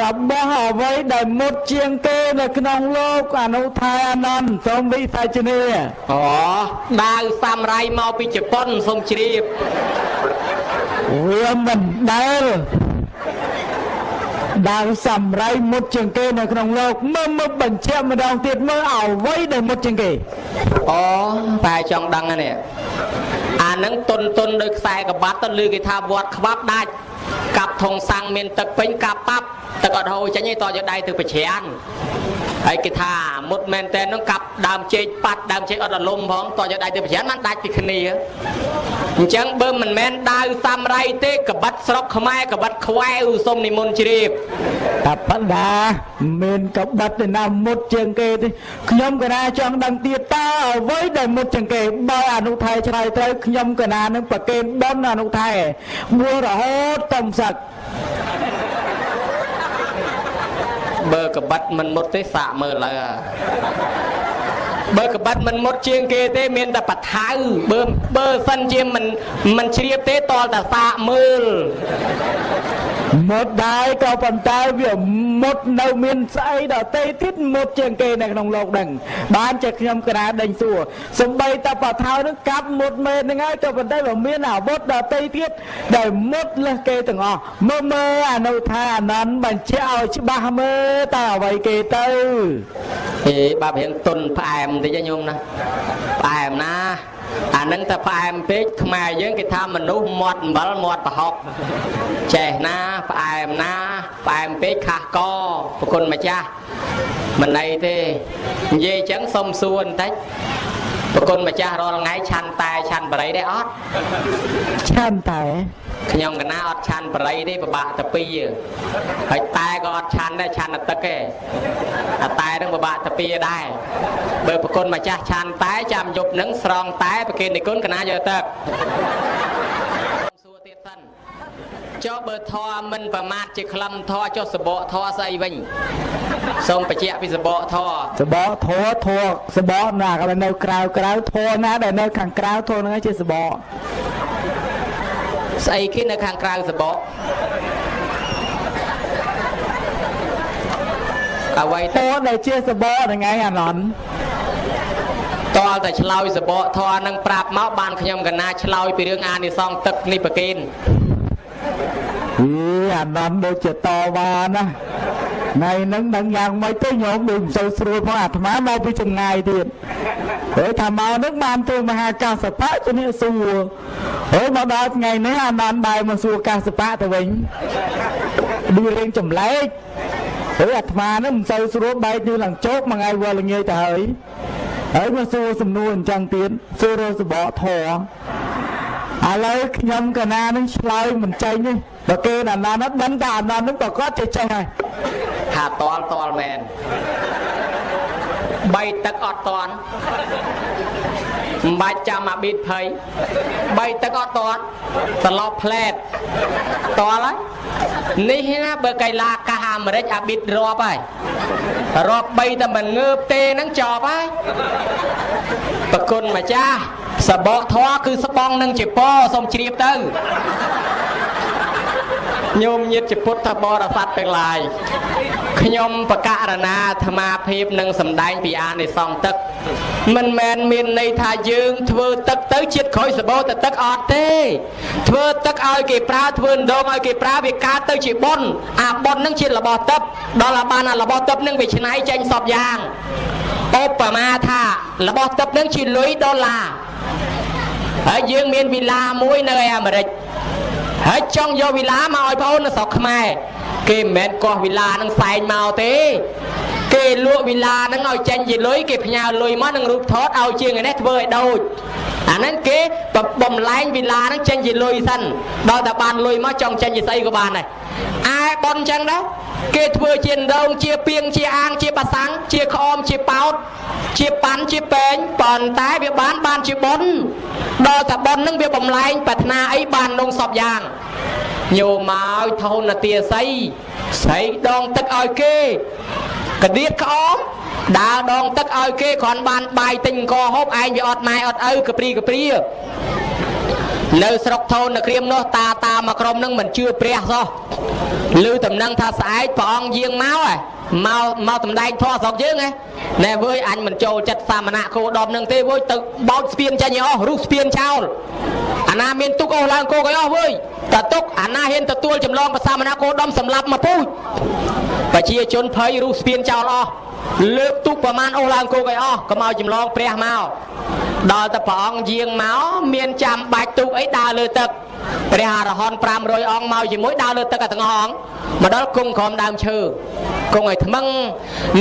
Speaker 1: របស់អ្វីដែលមុតជាងគេនៅក្នុងលោកអនុថាអនន្តសូមវិសាជនី
Speaker 2: អូដាវសាមរៃមកពីជប៉ុនសូមជ្រាប
Speaker 1: វាមិនដែលដាវសាមរៃមុតជាងគេនៅក្នុងលោកមើលមើលបញ្ជាក់ម្ដងទៀតមើលអ្វីដែលមុតជាងគេ
Speaker 2: អូតែចង់ដឹងនេះអានឹងតុនតុនដោយខ្សែក្បាត់ទៅលើគេថាវត្តខ្វាប់ដាច់ កាប់ធុងសាំងមានទឹកពេញកាប់ប៉ាប់ទឹកអត់ហូរចេញទេតយកដៃទៅប្រច្រាន ហើយគេថាមុតមែនតែននឹងកាប់ដើមចេកប៉ាត់ដើមចេកអត់រលំផងតយកដៃទៅប្រច្រានបានដាច់ពីគ្នាអញ្ចឹងបើមិនមែនដាវសាមរៃទេកបិតស្រុកខ្មែរកបិតខ្វែឧសុំនិមន្តជ្រាប
Speaker 1: តាបដាមានកបិតទៅណាមុតជាងគេទេខ្ញុំកណាចង់ដឹងទៀតតើអ្វីដែលមុតជាងគេបើអនុថៃឆ្លើយត្រូវខ្ញុំកណានឹងប្រកេនបនអនុថៃមួយរហូតតំសឹក
Speaker 2: បើកបិតមិនមុតទេសាកមើលឡើយ បើកបិតមិនមុតជាងគេទេមានតែបថៅបើបើសិនជាមិនមិនជ្រាបទេតលតែសាកមើល
Speaker 1: មុតដែរក៏ប៉ុន្តែវាមុតនៅមានស្អីដតេទៀតមុតជាងគេនៅក្នុងលោកដឹងបានជាខ្ញុំក្រាដេញសួរសំបីតបថោនឹងកាប់មុតមែនហ្នឹងហើយក៏ប៉ុន្តែវាមានអាវុធដតេទៀតដែលមុតលើសគេទាំងអស់មើលមើលអនុថាអានន្តបញ្ជាក់ឲ្យច្បាស់មើលតើអ្វីគេទៅ
Speaker 2: អេបាប់រៀងទុនផ្អែមបន្តិចញោមណាផ្អែមណាអានឹងតែផ្អែមពេកខ្មែរយើងគេថាមនុស្សមាត់អំបិលមាត់ប្រហុកចេះណាផ្អែមណាផ្អែមពេកខាស់កប្រគុណម្ចាស់មិនអីទេនិយាយអញ្ចឹងសុំសួរបន្តិច ប្រគុណម្ចាស់រាល់ថ្ងៃឆាន់តែឆាន់បរិយដែរអត់
Speaker 1: ឆានតែ
Speaker 2: ខ្ញុំកណាអត់ឆាន់បរិយទេពិបាកទៅពីរហើយតែក៏អត់ឆាន់ដែរឆាន់តែទឹកទេអាតែនឹងពិបាកទៅពីរដែរបើប្រគុណម្ចាស់ឆាន់តែចាំយប់នឹងស្រង់តែប្រគេននិគុណកណាយកទឹកសួរទៀតសិន ចុះបើធေါ်មិនប្រមាថជាក្លឹមធေါ်ចុះសបកធေါ်ស្អីវិញសូមបញ្ជាក់ពីសបកធေါ်
Speaker 1: សបកធေါ်ធေါ်សបកណាក៏នៅក្រៅក្រៅធေါ်ណាដែលនៅខាងក្រៅធေါ်ហ្នឹងជាសបក
Speaker 2: ស្អីគេនៅខាងក្រៅសបកអ្វី
Speaker 1: តើដែលជាសបកថ្ងៃអាណន់
Speaker 2: តលតែឆ្លោយសបកធរនឹងប្រាប់មកបានខ្ញុំកណាឆ្លោយពីរឿងអានិសងទឹកនេះប្រគេន
Speaker 1: អីអានន្តដូចជាតវ៉ាណាថ្ងៃហ្នឹងដឹងយ៉ាងម៉េចទៅញោមដូចមិនសូវស្រួលផងអាត្មាមកពីចម្ងាយទៀតហើយថាមកហ្នឹងបានទៅមហាកាសបៈជំនាសួរហើយមកដល់ថ្ងៃនេះអានន្តបែរមកសួរកាសបៈទៅវិញដូចរៀងចម្លែកហើយអាត្មាហ្នឹងមិនសូវស្រួលបែកទៅឡើងជោគមួយថ្ងៃវល់ល្ងាយទៅហើយហើយមកសួរសំណួរអញ្ចឹងទៀតសួររសបកធរឥឡូវខ្ញុំកណានឹងឆ្លើយមិនចេញទេ បើគេណាណានោះដឹងតែអាណានោះក៏គាត់ចេះចេះហើយ
Speaker 2: ថាតលតលមែនបីទឹកអត់តន់មិនបាច់ចាំអាប៊ីតភ័យបីទឹកអត់តន់សឡប់ផ្លែតតលហើយនេះណាបើកៃឡាកាសអាមេរិកអាប៊ីតរាប់ហើយរាប់បីតែមិនងើបទេហ្នឹងចប់ហើយប្រគុណម្ចាស់សបកធွာគឺស្បងនឹងជាពសូមជ្រាបទៅ ញោមញាតជាពុទ្ធបរិស័ទទាំងឡាយខ្ញុំបកករណាអាត្មាភាពនឹងសម្ដែងពីអានិសង្សទឹក មិនមែនមានន័យថាយើងធ្វើទឹកទៅជាតិក្រោយសបោទៅទឹកអត់ទេ ធ្វើទឹកឲ្យគេប្រើធ្វើដងឲ្យគេប្រើវាកើតទៅជាបុណ្យអាបុណ្យនឹងជារបស់ទឹកដល់អាបានអារបស់ទឹកនឹងវាច្នៃចេញសពយ៉ាងឧបមាថារបស់ទឹកនឹងជាលុយដុល្លារហើយយើងមានវីឡាមួយនៅឯអាមេរិក ហើយចង់យកវិឡាមកឲ្យបងអូននៅស្រុកខ្មែរគេមិនមែនកោះវិឡានឹងផ្សែងមកទេ គេលក់វិឡានឹងឲ្យចេញជាលុយគេផ្ញើលុយមកនឹងរូបថតឲ្យជាងឯនេះធ្វើឲ្យដូចអាហ្នឹងគេបបំលែងវិឡានឹងចេញជាលុយសិនដល់តែបានលុយមកចង់ចេញជាស្អីក៏បានដែរឯប៉ុនចឹងដែរគេធ្វើជាដងជាពីងជាអាងជាបាសាំងជាក្អមជាប៉ោតជាប៉ាន់ជាពេងប៉ុន្តែវាបានបានជាប៉ុនដល់តែប៉ុននឹងវាបំលែងប្រាថ្នាអីបាននងសពយ៉ាងញោមមកថោននាទាស័យស្រីដងទឹកឲ្យគេ កដៀតក្អមដើរដងទឹកឲ្យគេគ្រាន់បានបាយទិញអង្គហូបឯងវាអត់ម៉ែអត់ឪកព្រីកព្រានៅស្រុកថូននៅក្រៀមនោះតាតាមកក្រុមនឹងមិនជឿព្រះសោះឮតំណឹងថាស្អែកព្រះអង្គយាងមកហ៎ មកមកតំដែងធေါ်ស្រុកយើងហ៎ណែវើយអញមិនចូលចិត្តសាមណៈគោដមនឹងទេវើយទៅបោចស្ពានចាញ់ឲ្យអស់រុះស្ពានចោលអាណាមានទុកអស់ឡើងគោកឲ្យអស់វើយតើទុកអាណាហ៊ានទទួលចម្លងប្រសាមណៈគោដមសម្លាប់មកពូជប្រជាជនភ័យរុះស្ពានចោលអស់ លើកទុកប្រមាណអស់ឡើងគោកឲ្យអស់កុំឲ្យចម្លងព្រះមកដល់តែព្រះអង្គយាងមកមានចាំបាច់ទុកអីដើរលើទឹកព្រះអរហន្ត500អង្គមកជាមួយដើរលើទឹកទាំងអស់អង្គមកដល់គង់ក្រោមដើមឈើគង់ឲ្យថ្មឹង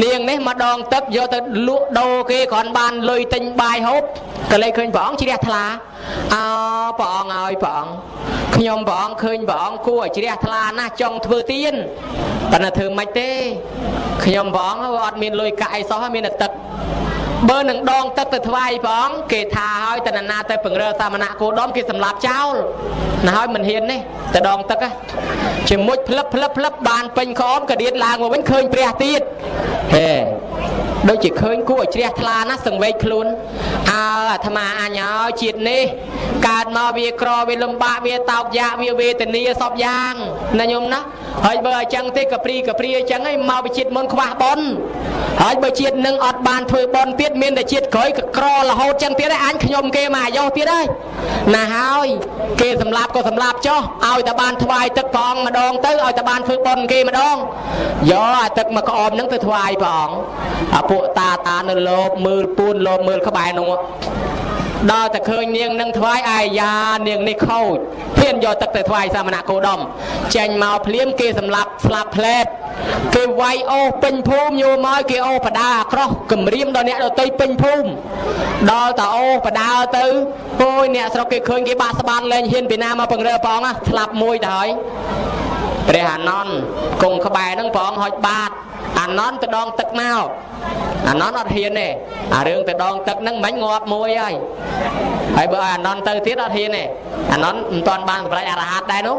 Speaker 2: នាងនេះមកដងទឹកយកទៅលក់ដូរគេគ្រាន់បានលុយទិញបាយហូប ក៏លេចឃើញព្រះអង្គជ្រះថ្លាអោព្រះអង្គឲ្យព្រះអង្គខ្ញុំព្រះអង្គឃើញព្រះអង្គគួរឲ្យជ្រះថ្លាណាស់ចង់ធ្វើទៀនប៉ុន្តែធ្វើមិនទេខ្ញុំព្រះអង្គអត់មានលុយកាក់អីសោះមានតែទឹកបើនឹងដងទឹកទៅថ្វាយព្រះអង្គគេថាឲ្យតនណាទៅពង្រើសាមណៈគោដមគេសម្លាប់ចោលណាហើយមិនហ៊ាននេះទៅដងទឹកហ៎ជាមួយផ្លឹបផ្លឹបផ្លឹបបានពេញក្អមកដៀតឡើងមកវិញឃើញព្រះទៀតហេ ដូចជាឃើញគួរឲ្យជ្រះថ្លាណាស់សង្វេកខ្លួនអើអាត្មាអញឲ្យជាតិនេះកើតមកវាក្រវាលំបាកវាតោកយ៉ាកវាវេទនាសពយ៉ាងណាញោមណាហើយបើអញ្ចឹងទេកព្រីកព្រីអញ្ចឹងឯងមកវិជាតិមុនខ្វះបនហើយបើជាតិនឹងអត់បានធ្វើបនទៀតមានតែជាតិក្រោយក្ររហូតអញ្ចឹងទៀតឯងអញខ្ញុំគេមកអាយុទៀតហើយណាហើយគេសម្លាប់ក៏សម្លាប់ចុះឲ្យតែបានថ្វាយទឹកព្រះអង្គម្ដងទៅឲ្យតែបានធ្វើបនគេម្ដងយកអាទឹកមកក្អមហ្នឹងទៅថ្វាយព្រះអង្គអាពួកតាតានៅលោកមើលពួនលោកមើលក្បែរនោះដល់តែឃើញនាងនឹងថ្វាយអាយ៉ានាងនេះខូចហ៊ានយកទឹកទៅថ្វាយសាមណគោដមចេញមកភ្លាមគេសម្លាប់ស្លាប់ផ្លែតគេវាយអូសពេញភូមិយកមកគេអូសបដាអាក្រោះគម្រាមដល់អ្នកដតីពេញភូមិដល់តែអូសបដាទៅអូយអ្នកស្រុកគេឃើញគេបាក់ស្បាតលែងហ៊ានពីណាមកពង្រើផងស្លាប់មួយទៅហើយព្រះអានន្ទគង់ក្បែរហ្នឹងព្រះអង្គហុចបាត អានន្ទទៅដងទឹកមកអានន្ទអត់ហ៊ានទេអារឿងទៅដងទឹកហ្នឹងមិនងាប់មួយហើយហើយបើអានន្ទទៅទៀតអត់ហ៊ានទេអានន្ទមិនទាន់បានសម្រេចអរហត្តដែរនោះ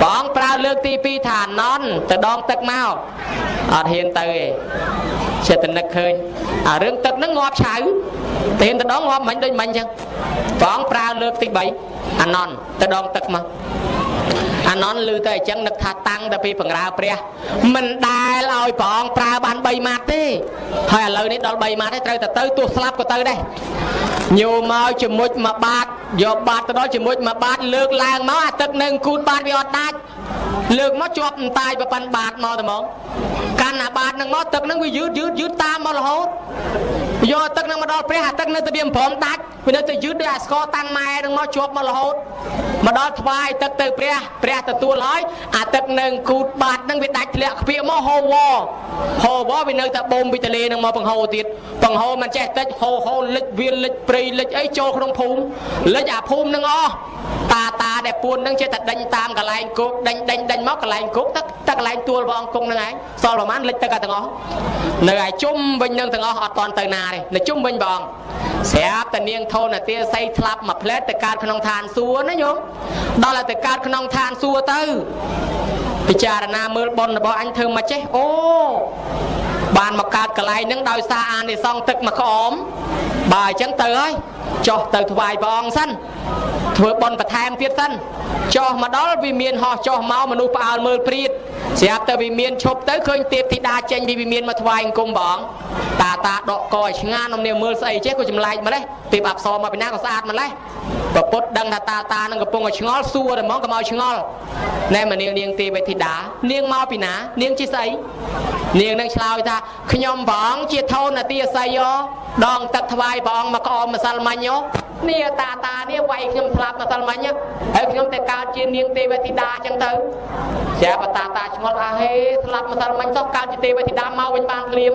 Speaker 2: ព្រះអង្គប្រើលើកទី2ថាអានន្ទទៅដងទឹកមកអត់ហ៊ានទៅទេចិត្តនឹកឃើញអារឿងទឹកហ្នឹងងាប់ឆៅតែទៅដងងាប់មិនដូចមិនអញ្ចឹងព្រះអង្គប្រើលើកទី3អានន្ទទៅដងទឹកមក អានន់ឮតែអញ្ចឹងនឹកថាតាំងតែពីបង្រើព្រះ មិនដែលឲ្យព្រះអង្គប្រើបាន3ម៉ាត់ទេហើយឥឡូវនេះដល់3ម៉ាត់ទេត្រូវតែទៅទោះស្លាប់ក៏ទៅដែរញោមមកជាមួយមួយបាតយកបាតទៅដល់ជាមួយមួយបាតលើកឡើងមកអាទឹកនឹងគូតបាតវាអត់ដាច់លើកមកជាប់អន្តាយប្រប៉ាន់បាតមកតែហ្មងកាន់អាបាតនឹងមកទឹកនឹងវាយឺតយឺតយឺតតាមមករហូតយកទឹកនឹងមកដល់ព្រះអាទឹកនៅទៅវាព្រមដាច់វានៅទៅយឺតដោយអាស្គរតាំងម៉ែនឹងមកជាប់មករហូតមកដល់ថ្វាយទឹកទៅព្រះព្រះទទួលហើយអាទឹកនឹងគូតបាតនឹងវាដាច់ធ្លាក់ខ្ពៀកមកហូវហូវវានៅតែបូមពីទលេនឹងមកបង្ហូរទៀតបង្ហូរមិនចេះតិចហូហូលិចវាលិចព្រៃលិចអីចូលក្នុងភូមិលិចអាភូមិនឹងអស់ តាតាដែលពួននឹងចេះតែដេញតាមកន្លែងគោកដេញដេញដេញមកកន្លែងគោកទឹកទឹកកន្លែងទួលព្រះអង្គគង់នឹងឯងសល់ប្រហែលលិចទឹកទាំងអស់នៅឯជុំវិញនឹងទាំងអស់អត់តន់ទៅណាទេនៅជុំវិញព្រះអង្គស្រាប់តែនាងធនទាស័យថ្លាប់មួយផ្លែតទៅកើតក្នុងឋានសួគ៌ណាញោមដល់តែទៅកើតក្នុងឋានសួគ៌ទៅពិចារណាមើលប៉ុនរបស់អញធ្វើមកចេះអូបានមកកើតកន្លែងហ្នឹងដោយសារអានិសង្សទឹកមកក្អមបើអញ្ចឹងទៅហើយ ចុះទៅថ្វាយព្រះអង្គសិនធ្វើបន់បន្ថែមទៀតសិនចុះមកដល់វិមានហោះចុះមកមនុស្សផ្អើលមើលព្រាតស្រាប់តែវិមានឈប់ទៅឃើញទេពធីតាចេញពីវិមានមកថ្វាយអង្គមព្រះអង្គតាតាដកកឲ្យឆ្ងាននំនាមើលស្អីចេះក៏ចម្លែកម្លេះទេពអប្សរមកពីណាក៏ស្អាតម្លេះប្រពុតដឹងថាតាតានឹងកំពុងឲ្យឆ្ងល់សួរតែហ្មងកុំឲ្យឆ្ងល់ណែមនាងនាងទេវធីតានាងមកពីណានាងជាស្អីនាងនឹងឆ្លើយថាខ្ញុំព្រះអង្គជាធនទាស័យ ដងទឹកថ្វាយព្រះអង្គមកក្អមម្សិលមិញនេះតាតានេះវាយខ្ញុំស្លាប់ម្សិលមិញហើយខ្ញុំទៅកើតជានាងទេវធីតាអញ្ចឹងទៅស្រាប់តាតាឆ្ងល់អាហេស្លាប់ម្សិលមិញសោះកើតជាទេវធីតាមកវិញបានភ្លាម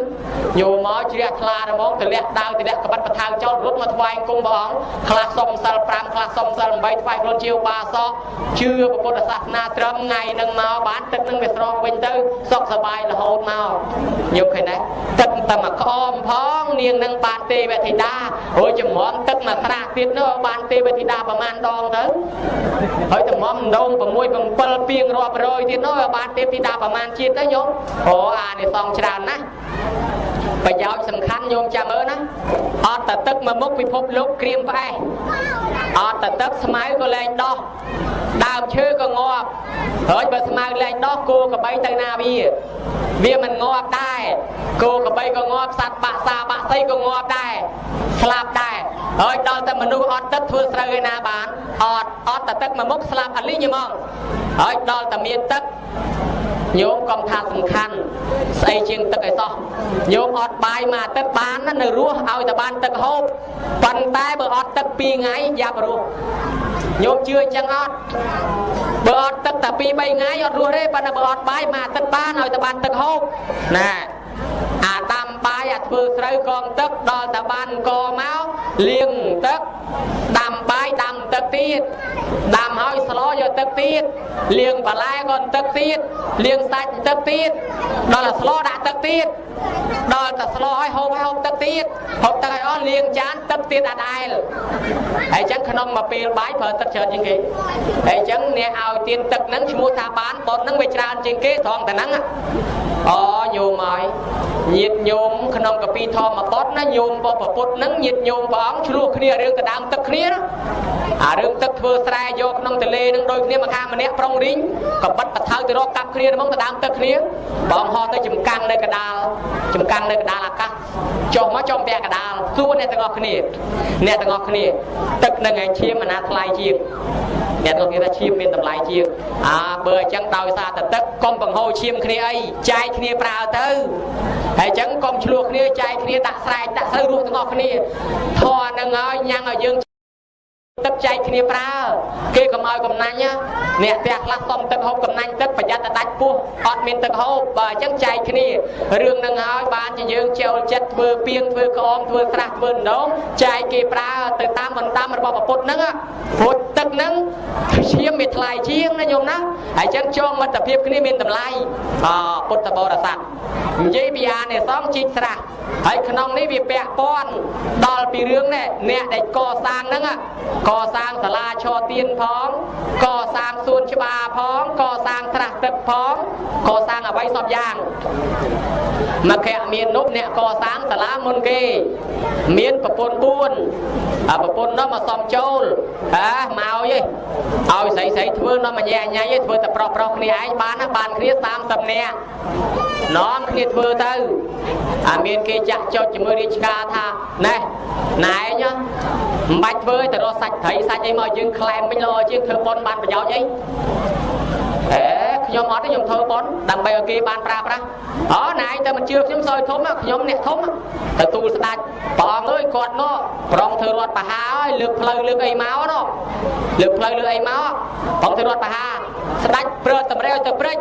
Speaker 2: ញោមមកជ្រះថ្លាហ្មងទម្លាក់ដាវទម្លាក់ក្បិតបថៅចោលរត់មកថ្វាយអង្គមព្រះអង្គខ្លះសុំម្សិល5ខ្លះសុំម្សិល8ថ្វាយខ្លួនជាឧបាសកជឿពុទ្ធសាសនាត្រឹមថ្ងៃនឹងមកបានទឹកនឹងវាស្រស់វិញទៅសុខសบายរហូតមកញោមឃើញទេទឹកតែមកក្អមផងនាងនឹងបានទេវធីតារួចចំរំទឹកមកត្រាស់ ទៀតនោះបានទេវធីតាប្រមាណដងទៅហើយតំំដង6 7ពីងរាប់រយទៀតនោះបានទេវធីតាប្រមាណជាតិទៅញោមអូអានេះសងច្រើនណាស់ ប្រយោជន៍សំខាន់ញោមចាំមើលណាអត់តែទឹកមកមុខពិភពលោកក្រៀមផ្អែសអត់តែទឹកស្មៅក៏លែងដោះដើមឈើក៏ងាប់ហើយបើស្មៅលែងដោះគោក្របីទៅណាវាវាមិនងាប់ដែរគោក្របីក៏ងាប់សត្វបាក់សាបាក់សីក៏ងាប់ដែរស្លាប់ដែរហើយដល់តែមនុស្សអត់ទឹកធ្វើស្រូវឯណាបានអត់អត់តែទឹកមកមុខស្លាប់អត់លីងហ្មងហើយដល់តែមានទឹក ញោមកុំថាសំខាន់ស្អីជាងទឹកឲ្យសោះញោមអត់បាយមួយអាទិត្យបាននៅរស់ឲ្យតែបានទឹកហូបប៉ុន្តែបើអត់ទឹក2ថ្ងៃយ៉ាប់រស់ញោមជឿអញ្ចឹងអត់បើអត់ទឹកតែ2 3ថ្ងៃអត់រស់ទេប៉ុន្តែបើអត់បាយមួយអាទិត្យបានឲ្យតែបានទឹកហូបណា អាដាំបាយអាធ្វើស្រូវកងទឹកដល់តែបានកមកលាងទឹកដាំបាយដាំទឹកទៀតដាំហើយស្លោយកទឹកទៀតលាងបន្លែក៏ទឹកទៀតលាងសាច់ទឹកទៀតដល់តែស្លោដាក់ទឹកទៀត ដល់តែស្លោហើយហូបហើយហូបទឹកទៀតហូបទឹកឲ្យអស់លាងចានទឹកទៀតអត់ដែលហើយអញ្ចឹងក្នុងមួយពេលបាយប្រើទឹកច្រើនជាងគេហើយអញ្ចឹងអ្នកឲ្យទៀនទឹកហ្នឹងឈ្មោះថាបានប៉ុនហ្នឹងវាច្រើនជាងគេត្រង់តែហ្នឹងអូញោមហើយញាតញោមក្នុងកពីធម្មបទណាញោមរបស់ប្រពុតហ្នឹងញាតញោមព្រះអង្គឆ្លោះគ្នារឿងដដើមទឹកគ្នាអារឿងទឹកធ្វើស្រែយកក្នុងទលេនឹងដូចគ្នាមកខាងម្នាក់ប្រុងរីងក៏បិទបថៅទៅរកកាប់គ្នាហ្មងដដើមទឹកគ្នាបងហោះទៅចំកាំងនៅកដាលចំកាំងនៅកដាលអាកាសចុះមកចំពាក់កដាលសួរអ្នកទាំងអស់គ្នាអ្នកទាំងអស់គ្នាទឹកនឹងឯងឈាមអាណាថ្លៃជាងអ្នកទាំងគេថាឈាមមានតម្លៃជាងអាបើអញ្ចឹងដោយសារតែទឹកកុំបង្ហូរឈាមគ្នាអីចែកគ្នាប្រើទៅហើយអញ្ចឹងកុំឆ្លោះគ្នាចែកគ្នាដាក់ស្រែកដាក់ស្រូវរស់ទាំងអស់គ្នាធေါ်នឹងហើយញ៉ាំងឲ្យយើងទឹក ចែកគ្នាប្រើ គេកុំឲ្យកំណាញ់អ្នកផ្ទះខ្លះសុំទឹកហូបកំណាញ់ទឹកប្រយ័ត្នតែដាច់ពោះអត់មានទឹកហូបបើអញ្ចឹងចែកគ្នារឿងនឹងហើយបានជាយើងចូលចិត្តធ្វើពីងធ្វើក្អមធ្វើស្រះធ្វើដងចែកគេប្រើទៅតាមបណ្ដាំរបស់ប្រពុតហ្នឹងព្រោះទឹកហ្នឹងឈាមមានថ្លៃជាងណាញោមណាហើយអញ្ចឹងចងមិត្តភាពគ្នាមានតម្លៃអពុទ្ធបរិស័ទនិយាយពីអានិសង្ឃជីកស្រះហើយក្នុងនេះវាពាក់ព័ន្ធដល់ពីរឿងនេះអ្នកដែលកសាងហ្នឹងកសាងសាលាឈរទៀនផងកសាងសួនច្បារផងកសាងស្រះទឹកផងកសាងអ្វីសពយ៉ាងមកខៈមាននោះអ្នកកសាងសាលាមុនគេ មានប្រពន្ធ4អាប្រពន្ធនោះមកសំចូលអាមកឯងឲ្យស្រីស្រីធ្វើនោះមកញ៉ែញ៉ៃធ្វើតែប្រុសប្រុសគ្នាឯងបានណាបានគ្នា30នាក់នាំគ្នាធ្វើទៅអាមានគេចាក់ចុចជាមួយរាជការថាណែណែឯងមិនបាច់ធ្វើទៅរកសាច់ត្រីសាច់អីមកយើងក្លែមវិញល្អជាងធ្វើប៉ុនបានប្រយោជន៍អីអេ ខ្ញុំអត់ទេខ្ញុំធ្វើប៉ុនដើម្បីឲ្យគេបានប្រើប្រាស់អូណែឯងទៅមិនជឿខ្ញុំសោយធំខ្ញុំអ្នកធំទៅទូលស្ដាច់ព្រះអង្គអើយគាត់នោះប្រងធ្វើរត់បហាហើយលើកផ្លូវលើកអីមកនោះលើកផ្លូវលើកអីមកប្រងធ្វើរត់បហាស្ដាច់ព្រើតម្រៃឲ្យទៅព្រិច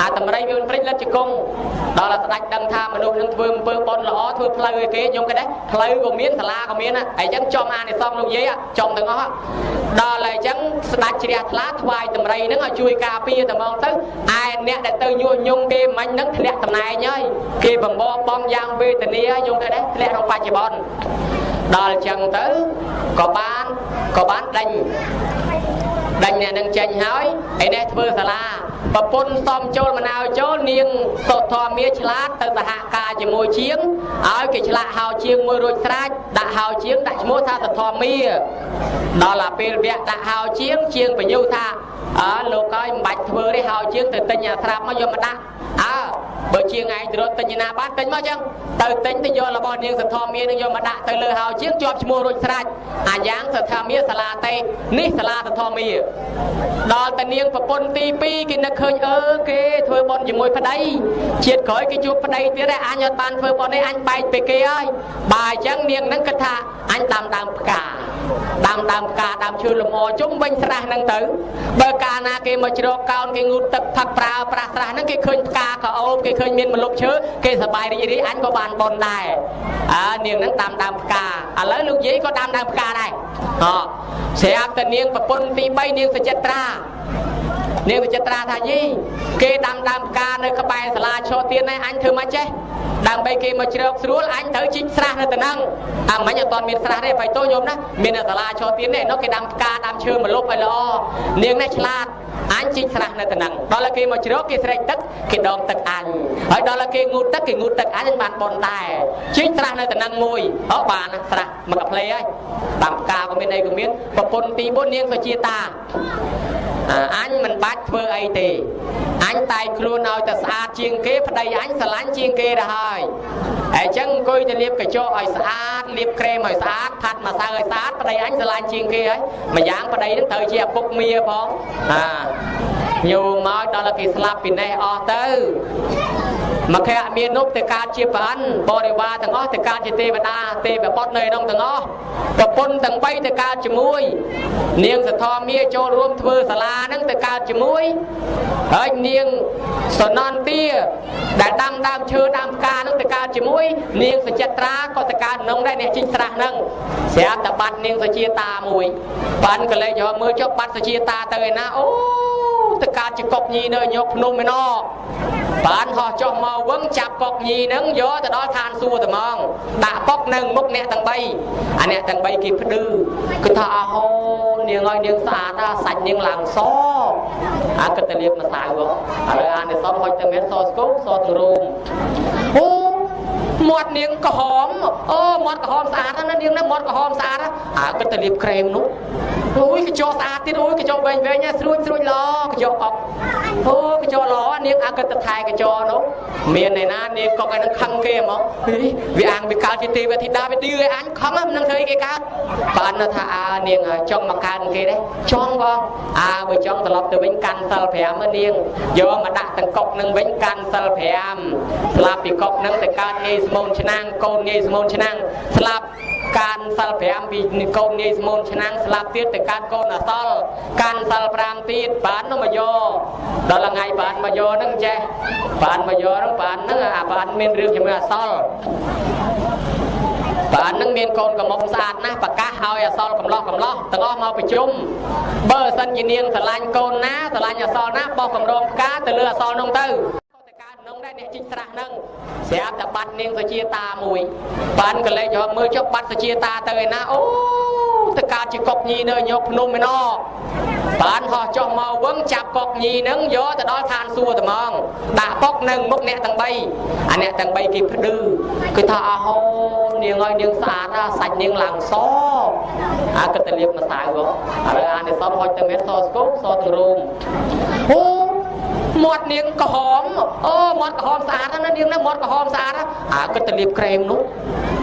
Speaker 2: អាតម្រៃវាមិនព្រិចលិតជង្គង់ដល់ស្ដាច់ដឹងថាមនុស្សនឹងធ្វើអំពើប៉ុនល្អធ្វើផ្លូវឲ្យគេខ្ញុំគេដែរផ្លូវក៏មានសាលាក៏មានហើយអញ្ចឹងចំអានិសងលោកយាយចំទាំងអស់ដល់ហើយអញ្ចឹងស្ដាច់ជ្រះថ្លាថ្វាយតម្រៃហ្នឹងឲ្យជួយការពារតែហ្មងទៅឯអ្នកដែលទៅញុះញង់គេមិញហ្នឹងធ្លាក់តំណែងហើយគេបំបបងយ៉ាងវេទនាខ្ញុំគេដែរធ្លាក់ក្នុងបច្ចុប្បន្នដល់អញ្ចឹងទៅក៏បានក៏បានដេញ ដេញអ្នកនឹងចេញហើយឯនេះធ្វើសាលាប្រពន្ធសំចូលមណៅចូលនាងសុធម្មាឆ្លាតទៅសហការជាមួយជាងឲ្យគេឆ្លាក់ហៅជាងមួយរួចស្រេចដាក់ហៅជាងដាក់ឈ្មោះថាសុធម្មាដល់តែពេលវគ្គដាក់ហៅជាងជាងបញ្ញុថាអើលោកហើយមិនបាច់ធ្វើទេហៅជាងទៅទិញអាស្រាប់មកយកមកដាក់អើបើជាងឯងទៅរត់ទិញណាបានទិញមកចឹងទៅទិញទៅយករបស់នាងសធម្មានឹងយកមកដាក់ទៅលើហៅជាងជាប់ឈ្មោះរួចស្រេចអាយ៉ាងសធម្មាសាលាតេនេះសាលាសធម្មាដល់តានាងប្រពន្ធទី2គេនឹកឃើញអឺគេធ្វើបន់ជាមួយប្តីជាតិក្រោយគេជួបប្តីទៀតឯងអញអត់បានធ្វើបន់នេះអញបែកពីគេហើយបើអញ្ចឹងនាងនឹងគិតថាអញដាំដើមផ្កា ដាំដើមផ្កាដើមឈើលំអជុំវិញស្រះហ្នឹងទៅបើកាលណាគេមកជ្រកកោនគេងូតទឹកផឹកប្រើប្រាស់ស្រះហ្នឹងគេឃើញផ្កាក៏អូបគេឃើញមានម្លប់ឈើគេសប្បាយរីករាយអញក៏បានបនដែរអើនាងហ្នឹងដាំដើមផ្កាឥឡូវលោកយាយក៏ដាំដើមផ្កាដែរហ៎ស្រាប់តែនាងប្រពន្ធទី3នាងសចិត្រា នាងវិចិត្រាថាយីគេដាំដើមផ្កានៅក្បែរសាលាឈរទៀនឯងអញធ្វើមិនចេះដើម្បីគេមកជ្រកស្រួលអញត្រូវជីកស្រះនៅទៅហ្នឹងអាមិញអត់ទាន់មានស្រះទេបៃតូញោមណាមានសាលាឈរទៀននេះនោះគេដាំផ្កាដាំឈើមកលុបឲ្យល្អនាងនេះឆ្លាតអញជីកស្រះនៅទៅហ្នឹងដល់តែគេមកជ្រកគេស្រែកទឹកគេដងទឹកអញហើយដល់តែគេងូតទឹកគេងូតទឹកអញអញបានបនដែរជីកស្រះនៅទៅហ្នឹងមួយអូបានស្រះមកកាផ្លេហើយដាំផ្កាក៏មានអីក៏មានប្រពន្ធទី4នាងសុជាតាអញមិនបាច់ធ្វើអីទេអញតែងខ្លួនឲ្យតែស្អាតជាងគេប្តីអញស្រឡាញ់ជាងគេទៅហើយហើយអញ្ចឹងអង្គុយទៅលាបកញ្ចក់ឲ្យស្អាតលាបក្រែមឲ្យស្អាតផាត់ម្សៅឲ្យស្អាតប្តីអញស្រឡាញ់ជាងគេហើយម្យ៉ាងប្តីនឹងត្រូវជាឪពុកមាផងអាញោមមកដល់គេស្លាប់ពីនេះអស់ទៅមកខែមាននោះទៅកើតជាប្រអិនបរិវារទាំងអស់ទៅកើតជាទេវតាទេវបុត្រនៅក្នុងទាំងអស់ប្រពន្ធទាំង3ទៅកើតជាមួយ នាងសធមាចូលរួមធ្វើសាលាហ្នឹងទៅកើតជាមួយហើយនាងសនន្ទាដែលដាំដើមឈើដើមផ្កាហ្នឹងទៅកើតជាមួយនាងសចិត្រាក៏ទៅកើតក្នុងដែរអ្នកជីងស្រះហ្នឹងស្រាប់តែបាត់នាងសជាតាមួយបានកលេចយកមើលចុះបាត់សជាតាទៅឯណាអូ ទៅកើតជាកុកញីនៅញោកភ្នំឯណោបានហោះចុះមកវឹងចាប់កុកញីហ្នឹងយកទៅដល់ឋានសួគ៌តែហ្មងដាក់កុកនៅមុខអ្នកទាំង3អាអ្នកទាំង3គេភ្លឺគឺថាអហូនាងឲ្យនាងស្អាតណាសាច់នាងឡើងសអាគិតតែលៀបម្សៅហ៎ឥឡូវអានិសមហុចទៅមានសស្គូសទ្រូមអូ មាត់នាងក្រហមអូមាត់ក្រហមស្អាតណាស់នាងណាមាត់ក្រហមស្អាតអើគិតតែលាបក្រែមនោះអូយកញ្ចក់ស្អាតទៀតអូយកញ្ចក់វែងវែងស្រួចស្រួចល្អកញ្ចក់អុកអូកញ្ចក់ល្អនាងអើគិតតែថែកញ្ចក់នោះមានឯណានាងកុកឯនឹងខឹងគេហ្មងវាអាងវាកើតជាទេវធីតាវាឌឺឲ្យអញខឹងមិននឹងធ្វើអីគេកើតបានថាអើនាងចង់មកកើតគេដែរចង់បងអើបើចង់ត្រឡប់ទៅវិញកាន់សិល5មើលនាងយកមកដាក់ទាំងកុកនឹងវិញកាន់សិល5ស្លាប់ពីកុកនឹងទៅកើតងាយស្មូនឆ្នាំងកូនងាយស្មូនឆ្នាំងស្លាប់កាន់សិល5ពីកូនងាយស្មូនឆ្នាំងស្លាប់ទៀតទៅកើតកូនអសល់កាន់សិល5ទៀតបាននោះមកយកដល់ថ្ងៃបានមកយកហ្នឹងចេះបានមកយកហ្នឹងបានហ្នឹងអាបានមានរឿងជាមួយអសល់បាននឹងមានកូនកំមុំស្អាតណាស់ប្រកាសឲ្យអសល់កំឡោះកំឡោះទាំងអស់មកប្រជុំបើសិនជានាងស្រឡាញ់កូនណាស្រឡាញ់អសល់ណាបោះកម្រងផ្កាទៅលើអសល់នោះទៅទៅកើតនោះ ដែរអ្នកជីកស្រះហ្នឹងស្រាប់តែបាត់នាងសុជាតាមួយបានកលេចរកមើលចុះបាត់សុជាតាទៅឯណាអូទៅកើតជាកុកញីនៅញោកភ្នំឯណោបានហោះចុះមកវឹងចាប់កុកញីហ្នឹងយកទៅដល់ឋានសួគ៌ត្មងដាក់ពុកនឹងមុខអ្នកទាំង3អាអ្នកទាំង3គេផ្ដឺគឺថាអហូនាងឲ្យនាងស្អាតណាសាច់នាងឡើងសអាគិតតែលៀបម្សៅហ៎ឥឡូវអានេះសហុចទៅមែនសស្គប់សទាំងរោមអូ មាត់នាងក្រហមអូមាត់ក្រហមស្អាតណាស់នាងណាមាត់ក្រហមស្អាតអើគិតតែលាបក្រែមនោះ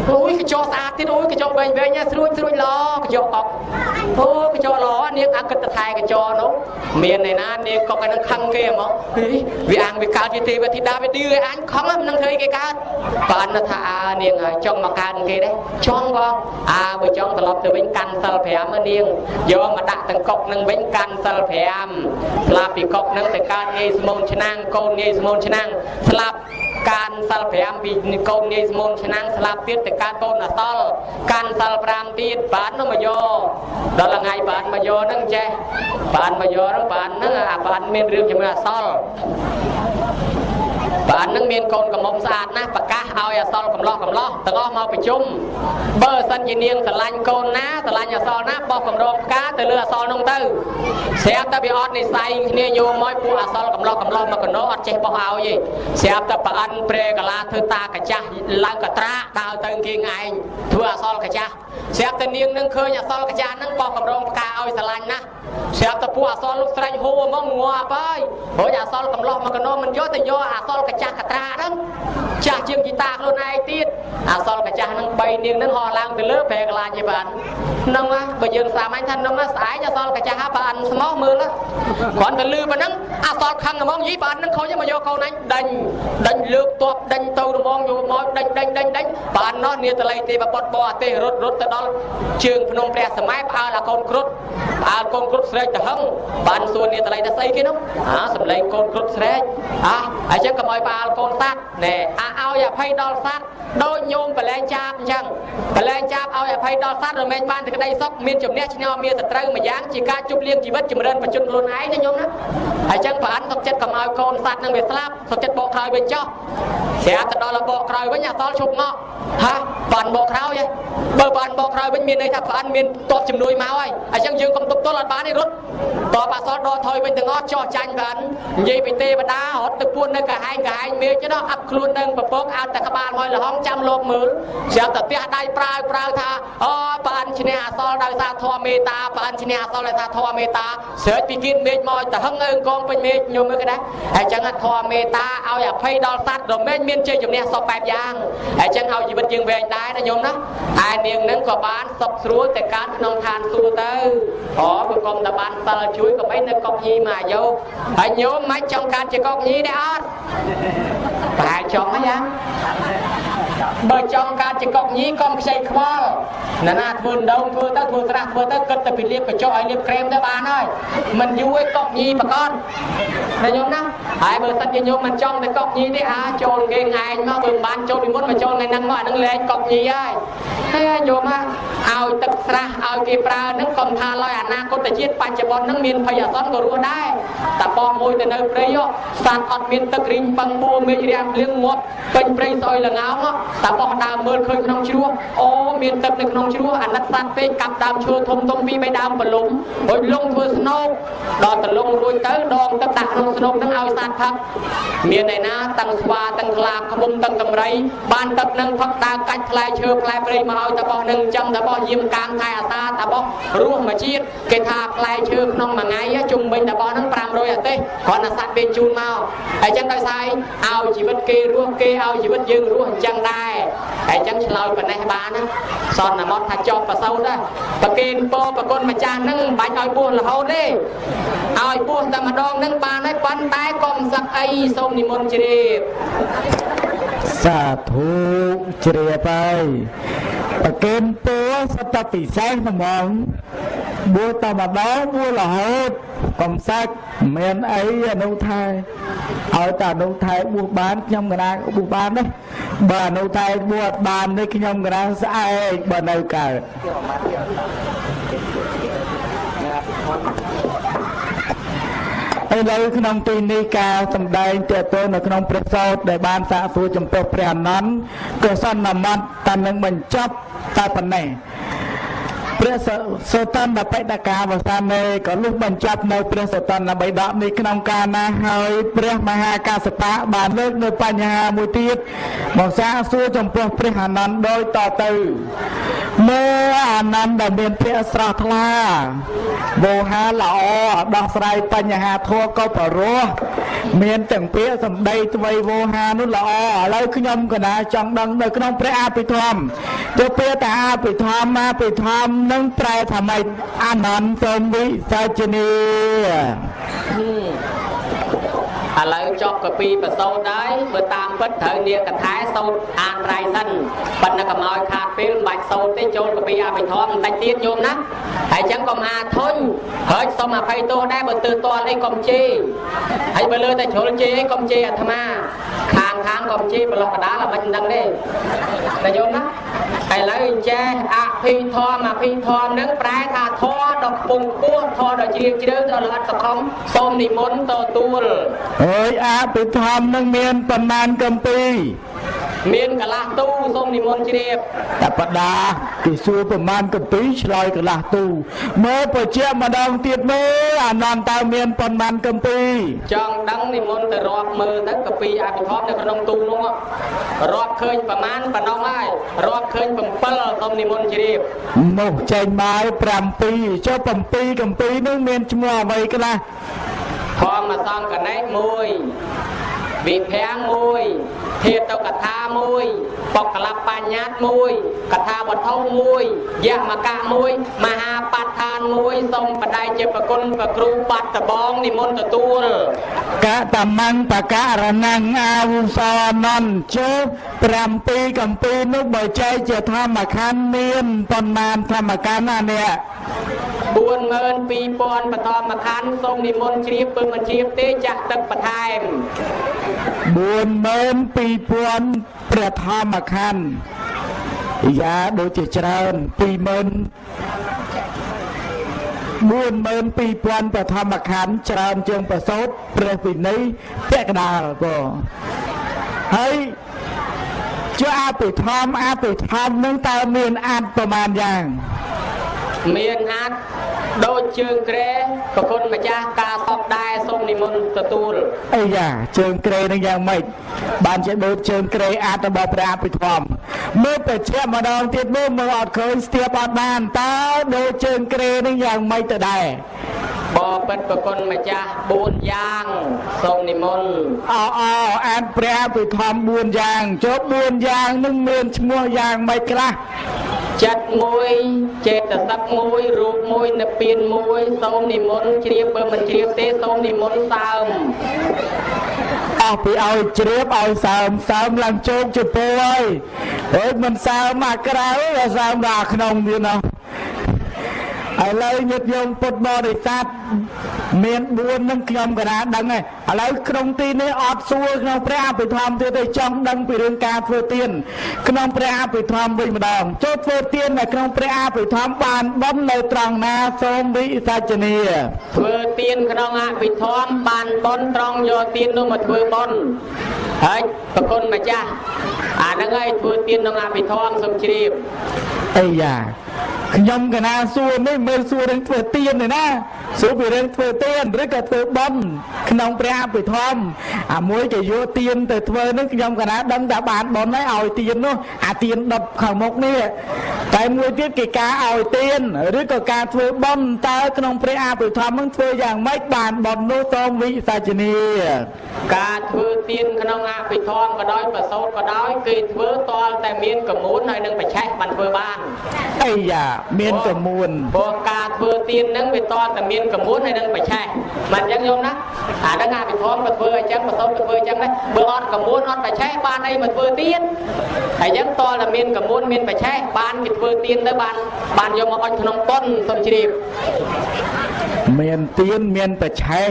Speaker 2: អូយកញ្ចក់ស្អាតទៀតអូយកញ្ចក់វែងវែងស្រួចស្រួចល្អកញ្ចក់អុកអូកញ្ចក់ល្អនាងអើគិតតែថែកញ្ចក់នោះមានឯណានាងកុកឯនឹងខឹងគេហ្មងវាអាងវាកើតជាទេវធីតាវាឌឺឲ្យអញខឹងមិននឹងធ្វើគេកើតបានថាអើនាងចង់មកកើតគេដែរចង់បងអើបើចង់ត្រឡប់ទៅវិញកាន់សិល5នាងយកមកដាក់ទាំងកុកនឹងវិញកាន់សិល5ស្លាប់ពីកុកនឹងទៅកើតងាយស្មូនឆ្នាំងកូនងាយស្មូនឆ្នាំងស្លាប់ កាន់សិល5ពីកូនងាយស្មូនឆ្នាំងស្លាប់ទៀតទៅកើតកូនអសល់កាន់សិល5ទៀតបាននោះមកយកដល់ថ្ងៃបានមកយកហ្នឹងចេះបានមកយកហ្នឹងបានហ្នឹងអាបានមានរឿងជាមួយអសល់ បាននឹងមានកូនកំមុំស្អាតណាស់ប្រកាសឲ្យអសល់កំឡោះកំឡោះទាំងអស់មកប្រជុំបើសិនជានាងស្រឡាញ់កូនណាស្រឡាញ់អសល់ណាបោះកម្រងផ្កាទៅលើអសល់នោះទៅស្រាប់តែវាអត់និស័យគ្នាយកមកពួកអសល់កំឡោះកំឡោះមកកណោអត់ចេះបោះឲ្យទេស្រាប់តែប្រអិនព្រែកាឡាធ្វើតាកាចាស់ឡើងកត្រាដើរទៅគេងឯងធ្វើអសល់កាចាស់ស្រាប់តែនាងនឹងឃើញអសល់កាចាស់ហ្នឹងបោះកម្រងផ្កាឲ្យស្រឡាញ់ណាស់ស្រាប់តែពួកអសល់លោកស្រីហួរហ្មងងាប់ហើយព្រោះអសល់កំឡោះមកកណោមិនយកទៅយកអសល់កាចាស់កត្រាហ្នឹងចាស់ជាងជីតាខ្លួនឯងទៀតអសល់កាចាស់ហ្នឹង3នាងហ្នឹងហោះឡើងទៅលើប្រែកលាជាបានហ្នឹងបើយើងសាមញ្ញថាហ្នឹងស្អែកអសល់កាចាស់បានស្មោះមើលគ្រាន់តែលឺប៉ុណ្ណឹងអសល់ខឹងហ្មងយីបានហ្នឹងខូចមកយកកូនឯងដេញដេញលើកតបដេញទៅរមងយកមកដេញដេញដេញដេញបាននោះនាតល័យទេបបុតបអទេសរត់រត់ទៅដល់ជើងភ្នំព្រះសម័យផ្អើលអាកូនគ្រុតផ្អើលកូនគ្រុតស្រែកទៅហឹងបានសួរនាតល័យថាស្អីគេនោះអាសំឡេងកូនគ្រុតស្រែកអាអញ្ចឹងកុំឲ្យបាលកូនសត្វណែអាឲ្យអភ័យដល់សត្វដោយញោមបលែងចាបអញ្ចឹងបលែងចាបឲ្យអភ័យដល់សត្វរមែងបានតែក្តីសុខមានជំនះឈ្នះមានសត្រូវម្យ៉ាងជាការជប់លៀងជីវិតចម្រើនបច្ចុប្បន្នខ្លួនឯងណាញោមណា អញ្ចឹងប្រអិនសុខចិត្តកុំឲ្យកូនសัตว์នឹងវាស្លាប់សុខចិត្តបកក្រោយវិញចុះស្រាប់ទៅដល់បកក្រោយវិញអសល់ឈប់មកហាបានបកក្រោយបើបានបកក្រោយវិញមានន័យថាប្រអិនមានតបជំនួយមកហើយអញ្ចឹងយើងកុំទប់ទល់អត់បានទេរត់តបអសល់ដកថយវិញទាំងអស់ចោះចាញ់ប្រអិននិយាយពីទេវតារត់ទៅពួននៅកាហែងកាហែងមេឃចុះអាប់ខ្លួននឹងប្រពកអត់តែក្បាលហើយលហងចាំលោកមើលស្រាប់តែផ្ទះដៃប្រើប្រើថាអូប្រអិនឈ្នះអសល់ដោយសារធម៌មេត្តាប្រអិនឈ្នះអសល់ដោយសារធម៌មេត្តាស្រេចពីគៀនមេឃមកទៅហឹងអើងកងពេញមេឃញោមមើលគេដែរហើយអញ្ចឹងធម៌មេត្តាឲ្យអភ័យដល់សត្វរមែងមានជ័យជំនះសពបែបយ៉ាងហើយអញ្ចឹងឲ្យជីវិតយើងវែងដែរណាញោមណាហើយនាងនឹងក៏បានសុខស្រួលតែកើតក្នុងឋានសួគ៌ទៅអូបើកុំតែបានសិលជួយកុំអីនៅកុកញីមកអាយុហើយញោមមិនចង់កើតជាកុកញីដែរអត់ប្រហែលចង់ហីយ៉ាបើចង់កើតជាកុកញីកុំខ្ចីខ្វល់ណាណាធ្វើដងធ្វើទៅធ្វើស្រះធ្វើទៅគិតតែពីលៀបកញ្ចក់ឲ្យលៀបក្រែមទៅបានហើយមិនយូរឯកុកញីប្រកបណាញោមណាហើយបើសិនជាញោមមិនចង់តែកុកញីទេអាចូលគេឯងមកបើបានចូលពីមុនមកចូលថ្ងៃហ្នឹងមកអាហ្នឹងលែងកុកញីហើយហើយញោមឲ្យទឹកស្រះឲ្យគេប្រើហ្នឹងកុំថាឡើយអនាគតជាតិបច្ចុប្បន្នហ្នឹងមានភ័យអសន្នក៏រស់ដែរតែបងមួយទៅនៅព្រៃសត្វអត់មានទឹករីងពឹងបួមេឃរាំងភ្លៀងងាប់ពេញព្រៃស្អុយលងោមតាបោះដើមមើលឃើញក្នុងជ្រោះអូមានទឹកនៅក្នុងជ្រោះអាណិតសัตว์ពេកកាប់ដើមឈើធំធំពីរបីដើមប្រឡុំហុយលងធ្វើស្នោកដល់តលងរួចទៅដងទឹកដាក់ក្នុងស្រុកនឹងឲ្យសត្វផឹកមានឯណាទាំងស្វាទាំងខ្លាឃ្មុំទាំងកំរៃបានទឹកនឹងផឹកដើរកាច់ផ្លែឈើផ្លែព្រៃមកឲ្យតបោះនឹងចឹងតបោះយាមកាមខែអាសាតបោះរស់មួយជាតិគេថាផ្លែឈើក្នុងមួយថ្ងៃជុំវិញតបោះនឹង500អទេសគ្រាន់តែសត្វវាជូនមកអញ្ចឹងដោយសារឲ្យជីវិតគេរស់គេឲ្យជីវិតយើងរស់អញ្ចឹងដែរអញ្ចឹងឆ្លោយប៉ណ្ណេះបានណាសន្និមត់ថាចប់ប្រសូតដែរប្រគេនពរប្រគុណម្ចាស់នឹងមិនបាច់ឲ្យបួសរហូតទេឲ្យបួសតែម្ដងហ្នឹងបានហើយប៉ុន្តែកុំសឹកអីសូមនិមន្តជ្រាប
Speaker 1: សាធុជ្រាបហើយប្រគេនពរសតពិសេសហ្មងបួសតែម្ដងបួសរហូតកុំសាច់មានអីអនុថែឲ្យតែអនុថែបួសបានខ្ញុំកណាបួសបានទេបើអនុថែបួសអត់បានទេខ្ញុំកណាស្អែកបើនៅកើត ឥឡូវក្នុងទីនេះការសម្ដែងតេតទៅនៅក្នុងព្រះសោតដែលបានសាកសួរចំពោះព្រះអនន្តក៏សន្មតតែនឹងបញ្ចប់តែប៉ុណ្ណេះ ព្រះសោតនបិដកាវសាមេក៏លុះបញ្ចប់នៅព្រះសោតនបិដកនេះក្នុងកាលណាហើយព្រះមហាកាសបៈបានលើកនៅបញ្ហាមួយទៀតមកសាកសួរចំពោះព្រះអនន្តដោយតទៅមើលអានន្តដែលមានព្រះស្រស់ថ្លាវោហារល្អដោះស្រាយបញ្ហាធัวក៏បរោះមានទាំងពាក្យសម្ដីទ្វៃវោហារនោះល្អឥឡូវខ្ញុំកណាចង់ដឹងនៅក្នុងព្រះអភិធម្មទៅពាក្យតាអភិធម្មអភិធម្មនឹងប្រែថាម៉េចអានន្តសូមវិសាចនី
Speaker 2: ឥឡូវចប់កពីប្រសូតហើយបើតាមពិតត្រូវនាងកថាសូតអានត្រៃសិនប៉ុន្តែកុំឲ្យខាតពេលមិនបាច់សូតទេចូលកពីអភិធម្មបន្តិចទៀតញោមណាហើយអញ្ចឹងកុំអាធុញហើយសូមអភ័យទោសដែរបើទើសទាល់អីកុំជេរហើយបើលើតែជ្រុលជេរអីកុំជេរអាត្មាខា ងខាងកុំជេរប្រឡោះកដាលឲ្យមិនដឹងទេតែញោមណាឥឡូវចេះអភិធម្មអភិធម្មនឹងប្រែថាធម៌ដ៏ខ្ពង់ខ្ពស់ធម៌ដ៏ជ្រាលជ្រៅដ៏ល្អិតសង្ខំសូមនិមន្តទទួល
Speaker 1: អើយអភិធម្មនឹងមានប៉ុន្មានកម្ពី
Speaker 2: មានកន្លះទូសូមនិមន្តជ្រាប
Speaker 1: តបដាគេសួរប្រមាណកម្ពីឆ្លើយកន្លះទូមើលបញ្ជាក់ម្ដងទៀតមើលអានន្តតើមានប៉ុន្មានកម្ពី
Speaker 2: ចង់ដឹងនិមន្តទៅរាប់មើលទៅកពីអភិធម្មនៅក្នុងទូនោះរាប់ឃើញប្រមាណប៉ុណ្ណោះហើយរាប់ឃើញ7សូមនិមន្តជ្រាប
Speaker 1: នោះចេញមក7ចុះ7កម្ពីនោះមានឈ្មោះអ្វីខ្លះ
Speaker 2: ធម្មសង្កណេសមួយ វិភាំងមួយធាតុកថាមួយបកលបញ្ញត្តិមួយកថាវត្ថុមួយយមកៈមួយមហាបដ្ឋានមួយសូមបដិជាប្រគុណប្រគ្រូបាត់ដបងនិមន្តទទួល
Speaker 1: កតមੰបករណងអាវុសនន្តចុះ7កម្ពីនោះបើចែកជាធម្មខណ្ឌមានប៉ុន្មានធម្មខណ្ឌណានេះ
Speaker 2: 42000បឋមខណ្ឌសូមនិមន្តជ្រាបពឹងមិនជ្រាបទេចាក់ទឹកបន្ថែម
Speaker 1: 42000ព្រះធម្មខណ្ឌយ៉ាដូចជាច្រើន20000 42000ព្រះធម្មខណ្ឌច្រើនជាងប្រសូតព្រះវិន័យពាក់កណ្ដាលក៏ហើយជាអភិធម្មអភិធម្មនឹងតើមានអាចប្រមាណយ៉ាង
Speaker 2: មានអាចដូចជើងក្រែប្រគុណម្ចាស់ការសពដែរសូមនិមន្តទទួល
Speaker 1: អីយ៉ាជើងក្រេនឹងយ៉ាងម៉េចបានជាដូចជើងក្រេអាចរបស់ព្រះអភិធម្មមើលបច្ចៈម្ដងទៀតមើលមើលអត់ឃើញស្ទាបអត់បានតើដូចជើងក្រេនឹងយ៉ាងម៉េចទៅដែរ ប
Speaker 2: បិទ្ធប្រគុណម្ចាស់4យ៉ាងសូមនិមន្ត
Speaker 1: អោអោអាចព្រះអភិធម្ម4យ៉ាងចុះ4យ៉ាងនឹងមានឈ្មោះយ៉ាងម៉េចខ្លះ
Speaker 2: ចិត្តមួយចេតសិកមួយរូបមួយនិព្វានមួយសូមនិមន្តជ្រាបបើមិនជ្រាបទេសូមនិមន្តសើម
Speaker 1: អស់ពីឲ្យជ្រាបឲ្យសើមសើមឡើងជោគជពោហើយហើយមិនសើមអាក្រៅតែសើមដល់ក្នុងទៀតណោះ ឥឡូវញាតិញោមពុទ្ធបរិស័ទមាន4នឹងខ្ញុំក៏ណាដឹងហើយឥឡូវក្នុងទីនេះអត់សួរក្នុងព្រះអភិធម្មទៀតទេចង់ដឹងពីរឿងការធ្វើទានក្នុងព្រះអភិធម្មវិញម្ដងចូលធ្វើទាននៅក្នុងព្រះអភិធម្មបានបំនៅត្រង់ណាសូមវិសាចនី
Speaker 2: ធ្វើទានក្នុងអភិធម្មបានបន់ត្រង់យកទាននោះមកធ្វើបន់ហើយប្រគុណម្ចាស់អាហ្នឹងហើយធ្វើទៀនក្នុងអភិធម្មសូមជ្រាប
Speaker 1: អីយ៉ាខ្ញុំកណាសួរនេះមើលសួររឿងធ្វើទៀនទេណាសួរពីរឿងធ្វើទៀនឬក៏ធ្វើបន់ក្នុងព្រះអភិធម្មអាមួយគេយកទៀនទៅធ្វើនឹងខ្ញុំកណាដឹងថាបានបន់ហើយឲ្យទៀននោះអាទៀនដុតខាងមុខនេះតែមួយទៀតគេការឲ្យទៀនឬក៏ការធ្វើបន់តើក្នុងព្រះអភិធម្មនឹងធ្វើយ៉ាងម៉េចបានបន់នោះតមវិសាជនី
Speaker 2: ការធ្វើទៀនក្នុងអភិធម្មក៏ដោយប្រសូតក៏ដោយគេធ្វើតលតែមានកមូនហើយនឹងបច្ឆេះបានធ្វើបាន
Speaker 1: អីយ៉ាមានកមួន
Speaker 2: ព្រោះការធ្វើទៀនហ្នឹងវាតតែមានកមួនហើយនឹងបច្ឆេះមិនអញ្ចឹងញោមណាអាហ្នឹងអាវិធមក៏ធ្វើអញ្ចឹងប្រសូតក៏ធ្វើអញ្ចឹងដែរបើអត់កមួនអត់បច្ឆេះបានអីមកធ្វើទៀនហើយអញ្ចឹងតតែមានកមួនមានបច្ឆេះបានគេធ្វើទៀនទៅបានបានយកមកអុជក្នុងប៉ុនសុំជ្រាប
Speaker 1: មានទៀនមានបច្ឆេះ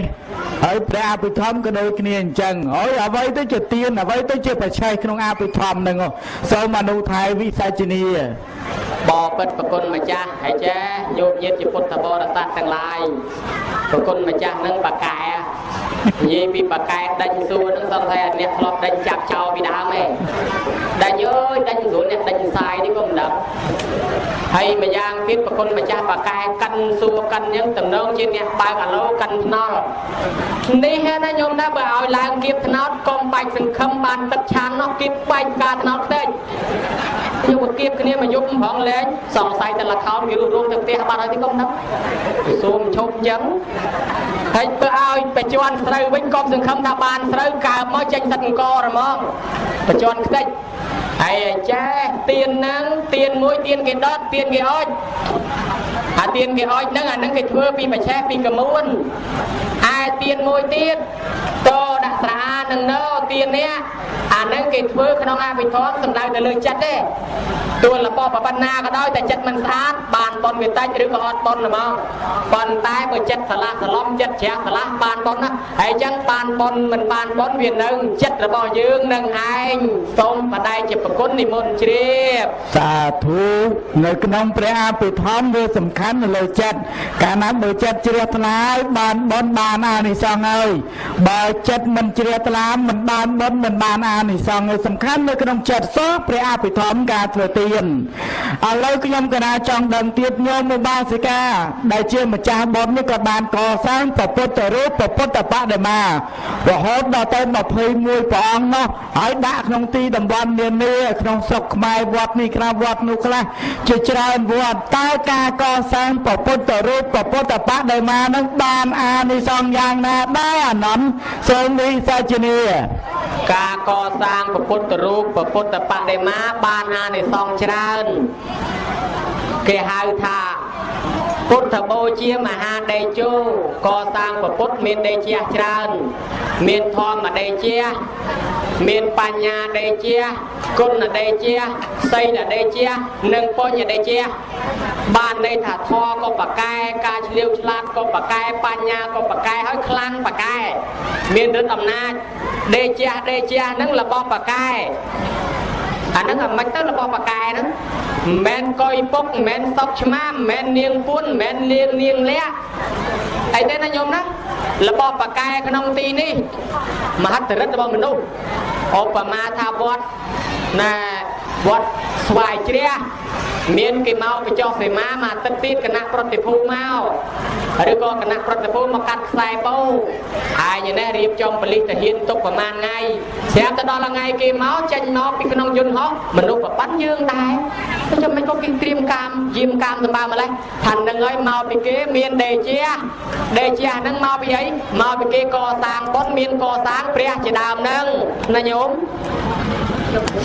Speaker 1: ហើយព្រះអភិធម្មក៏ដូចគ្នាអញ្ចឹងហើយអ្វីទៅជាទៀនអ្វីទៅជាបច្ឆេះក្នុងអភិធម្មហ្នឹងសូមអនុថែវិសាជនី
Speaker 2: បបិទ្ធប្រគុណម្ចាស់ហើយចាយោគញាតិជាពុទ្ធបរិស័ទទាំងឡាយប្រគុណម្ចាស់នឹងបកែ និយាយពីបកែដេញសួរនឹងសង្ឃថាអ្នកធ្លាប់ដេញចាប់ចោលពីដើមឯងដេញអើយដេញស្រួលអ្នកដេញសាយនេះក៏មិនដឹងហើយម្យ៉ាងទៀតប្រគុណម្ចាស់បកែកាន់សួរកាន់អញ្ចឹងតំណងជាអ្នកបើកអាឡូកាន់ថ្នល់នេះណាញោមណាបើឲ្យឡើងគៀបថ្នោតកុំបាច់សង្ឃឹមបានទឹកឆាននោះគៀបបាច់ការថ្នោតផ្ទៃយកមកគៀបគ្នាមកយប់ផងលែងសង្ស័យតែលខោនគេរស់រងទៅផ្ទះបាត់ហើយទីកុំដឹងសូមឈប់អញ្ចឹងហើយធ្វើឲ្យបច្ចន់ស្រូវវិញកុំសង្ឃឹមថាបានស្រូវកើមកចេញទឹកអង្គរហ្មងបច្ចន់ខ្ទេចហើយចាទៀនហ្នឹងទៀនមួយទៀនគេដុតទៀនគេអុចអាទៀនគេអុចហ្នឹងអាហ្នឹងគេធ្វើពីបច្ឆេះពីកមួនឯទៀនមួយទៀតតដាក់ស្រានឹងនៅទៀននេះអាហ្នឹងគេធ្វើក្នុងអភិធម្មសំដៅទៅលើចិត្តទេទួលរបស់ប្របណ្ណាក៏ដោយតែចិត្តមិនស្អាតបានបនវាតិចឬក៏អត់បនហ្មងប៉ុន្តែបើចិត្តឆ្លាស់ឆ្លំចិត្តជ្រះឆ្លាស់បានបនណាហើយអញ្ចឹងបានបនមិនបានបនវានៅចិត្តរបស់យើងនឹងឯងសូមបដិជាប្រគុណនិមន្តជ្រាប
Speaker 1: សាធុនៅក្នុងព្រះអភិធម្មវាសំខាន់នៅលើចិត្តកាលណាបើចិត្តជ្រះថ្លាបានបនបានអានិសង្ឃហើយបើចិត្តមិនជ្រះថ្លាមិនបានបនមិនបានអានិសង្ឃសំខាន់នៅក្នុងចិត្តសោះព្រះអភិធម្មការធ្វើទាន ឥឡូវខ្ញុំកណាចង់ដឹងទៀតញោមឧបាសិកា ដែលជាម្ចាស់បុណ្យនេះក៏បានកសាងព្រះពុទ្ធរូបព្រះពុទ្ធបដិមារហូតដល់ទៅ21ព្រះអង្គនោះហើយដាក់ក្នុងទីតំបន់នានាក្នុងស្រុកខ្មែរវត្តនេះខ្លះវត្តនោះខ្លះជាច្រើនវត្តតើការកសាងព្រះពុទ្ធរូបព្រះពុទ្ធបដិមានឹងបានអានិសង្ឃយ៉ាងណាដែរអានន្តសូមវិសាជនី
Speaker 2: ការកសាងព្រះពុទ្ធរូបព្រះពុទ្ធបដិមាបានអានិសង្ឃច្រើនគេហៅថាពុទ្ធបូជាមហាដេជោកសាងពុទ្ធមានដេជាច្រើន មានធម្មដេជាមានបញ្ញាដេជាគុណដេជាសីលដេជានិងបញ្ញដេជាបានន័យថាធម៌ក៏បកែការឆ្លៀវឆ្លាតក៏បកែបញ្ញាក៏បកែហើយខ្លាំងបកែមានឫទ្ធិអំណាចដេជាដេជាហ្នឹងរបស់បកែ អាហ្នឹងអាមិនទៅរបស់បកែហ្នឹងមិនមែនកុយពុកមិនមែនសុកឆ្មាមិនមែននាងពួនមិនមែននាងនាងលះអីទេណាញោមណារបស់បកែក្នុងទីនេះមហិទ្ធិរិទ្ធរបស់មនុស្សឧបមាថាវត្តណា វត្តស្វាយជ្រះមានគេមកបញ្ចុះសេមាមួយអាទិត្យទៀតគណៈប្រតិភូមកឬក៏គណៈប្រតិភូមកកាត់ខ្សែបោហើយនេះរៀបចំបលិសទាហានទុកប្រហែលថ្ងៃស្រាប់ទៅដល់ថ្ងៃគេមកចេញមកពីក្នុងយន្តហោះមនុស្សប្របាត់យើងដែរចាំមិនក៏គេត្រៀមកាមយាមកាមសម្បើម្លេះថានឹងហើយមកពីគេមានដេជាដេជាហ្នឹងមកពីអីមកពីគេកសាងបុណ្យមានកសាងព្រះជាដើមហ្នឹងណាញោម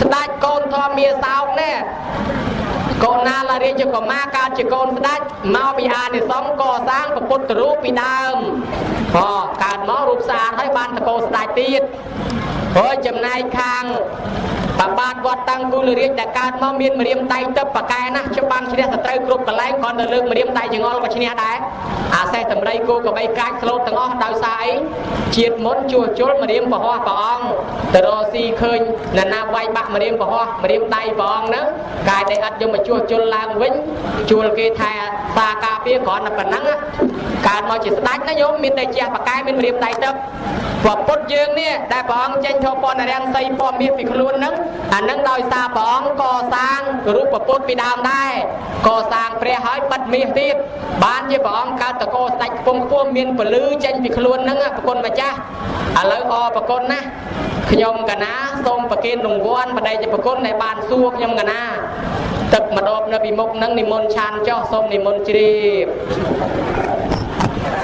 Speaker 2: ស្ដេចកូនធម្មាសោកនេះកូនណាលារាជកុមារកើតជាកូនស្ដេចមកពីអានិសង្ឃកសាងពុទ្ធរូបពីដើមហ៎កើតមករូបស្អាតហើយបានតកោស្ដេចទៀតហើយចំណែកខាង បាបាទវត្តតាំងគូលរាជដែលកើតមកមានម្រាមដៃទឹកប៉កែណាស់ច្បាំងឈ្នះសត្រូវគ្រប់កន្លែងគ្រាន់តែលើកម្រាមដៃចងល់ក៏ឈ្នះដែរអាសេះតម្រៃគោកបីកាចស្លូតទាំងអស់ដោយសារអីជាតិមុនជួសជុលម្រាមពហោះព្រះអង្គទៅរកស៊ីឃើញណានាវាយបាក់ម្រាមពហោះម្រាមដៃព្រះអង្គហ្នឹងកាយតែអត់យកមកជួសជុលឡើងវិញជួលគេថែសាការពារគ្រាន់តែប៉ុណ្ណឹងកើតមកជាស្ដេចណាញោមមានតែជាបកាយមានរៀបដៃទឹកព្រះពុទ្ធយើងនេះដែលព្រះអង្គចេញធម៌ពណ៌រាំងសីពណ៌មាសពីខ្លួនហ្នឹងអានឹងដោយសារព្រះអង្គកសាងរូបពុទ្ធពីដើមដែរកសាងព្រះហើយបិទមាសទៀតបានជាព្រះអង្គកើតតកោស្ដេចខ្ពង់ខ្ពស់មានពលឺចេញពីខ្លួនហ្នឹងប្រគុណម្ចាស់ឥឡូវអរប្រគុណណាខ្ញុំកណាសូមប្រគេនរង្វាន់បដិជាប្រគុណដែលបានសួរខ្ញុំកណាទឹកម្ដបនៅពីមុខហ្នឹងនិមន្តឆានចុះសូមនិមន្តជ្រាប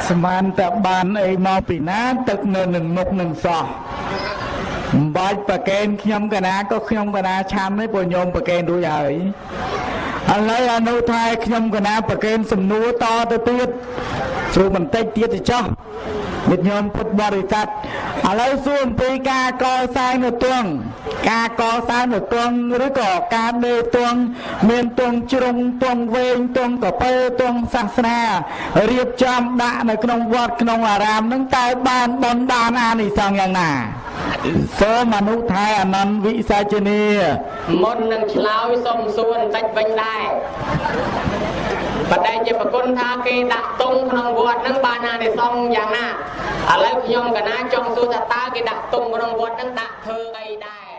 Speaker 1: ស្មានតែបានអីមកពីណាទឹកនៅនឹងមុខនឹងសោះ មិនបាច់ប្រកេនខ្ញុំកណាក៏ខ្ញុំកណាឆាន់ទេព្រោះញោមប្រកេនរួចហើយឥឡូវអនុថែខ្ញុំកណាប្រកេនសំណួរតទៅទៀតស្រួលបន្តិចទៀតទៅចោះ ញាតិញោមពុទ្ធបរិស័ទឥឡូវសួរអំពីការកសាងនៅទងការកសាងនៅទងឬក៏ការដេរទងមានទងជ្រុងទងវែងទងកពើទងសាសនារៀបចំដាក់នៅក្នុងវត្តក្នុងអារាមនឹងតើបានបនដានអានិសង្សយ៉ាងណាសូមអនុថែអនន្តវិសាជនី
Speaker 2: មុននឹងឆ្លើយសុំសួរបន្តិចវិញដែរ បដិជាប្រគុណថាគេដាក់តុងក្នុងវត្តហ្នឹងបានអានិសង្សយ៉ាងណាឥឡូវខ្ញុំកណាចង់សួរថាតើគេដាក់តុងក្នុងវត្តហ្នឹងដាក់ធ្វើអីដែរ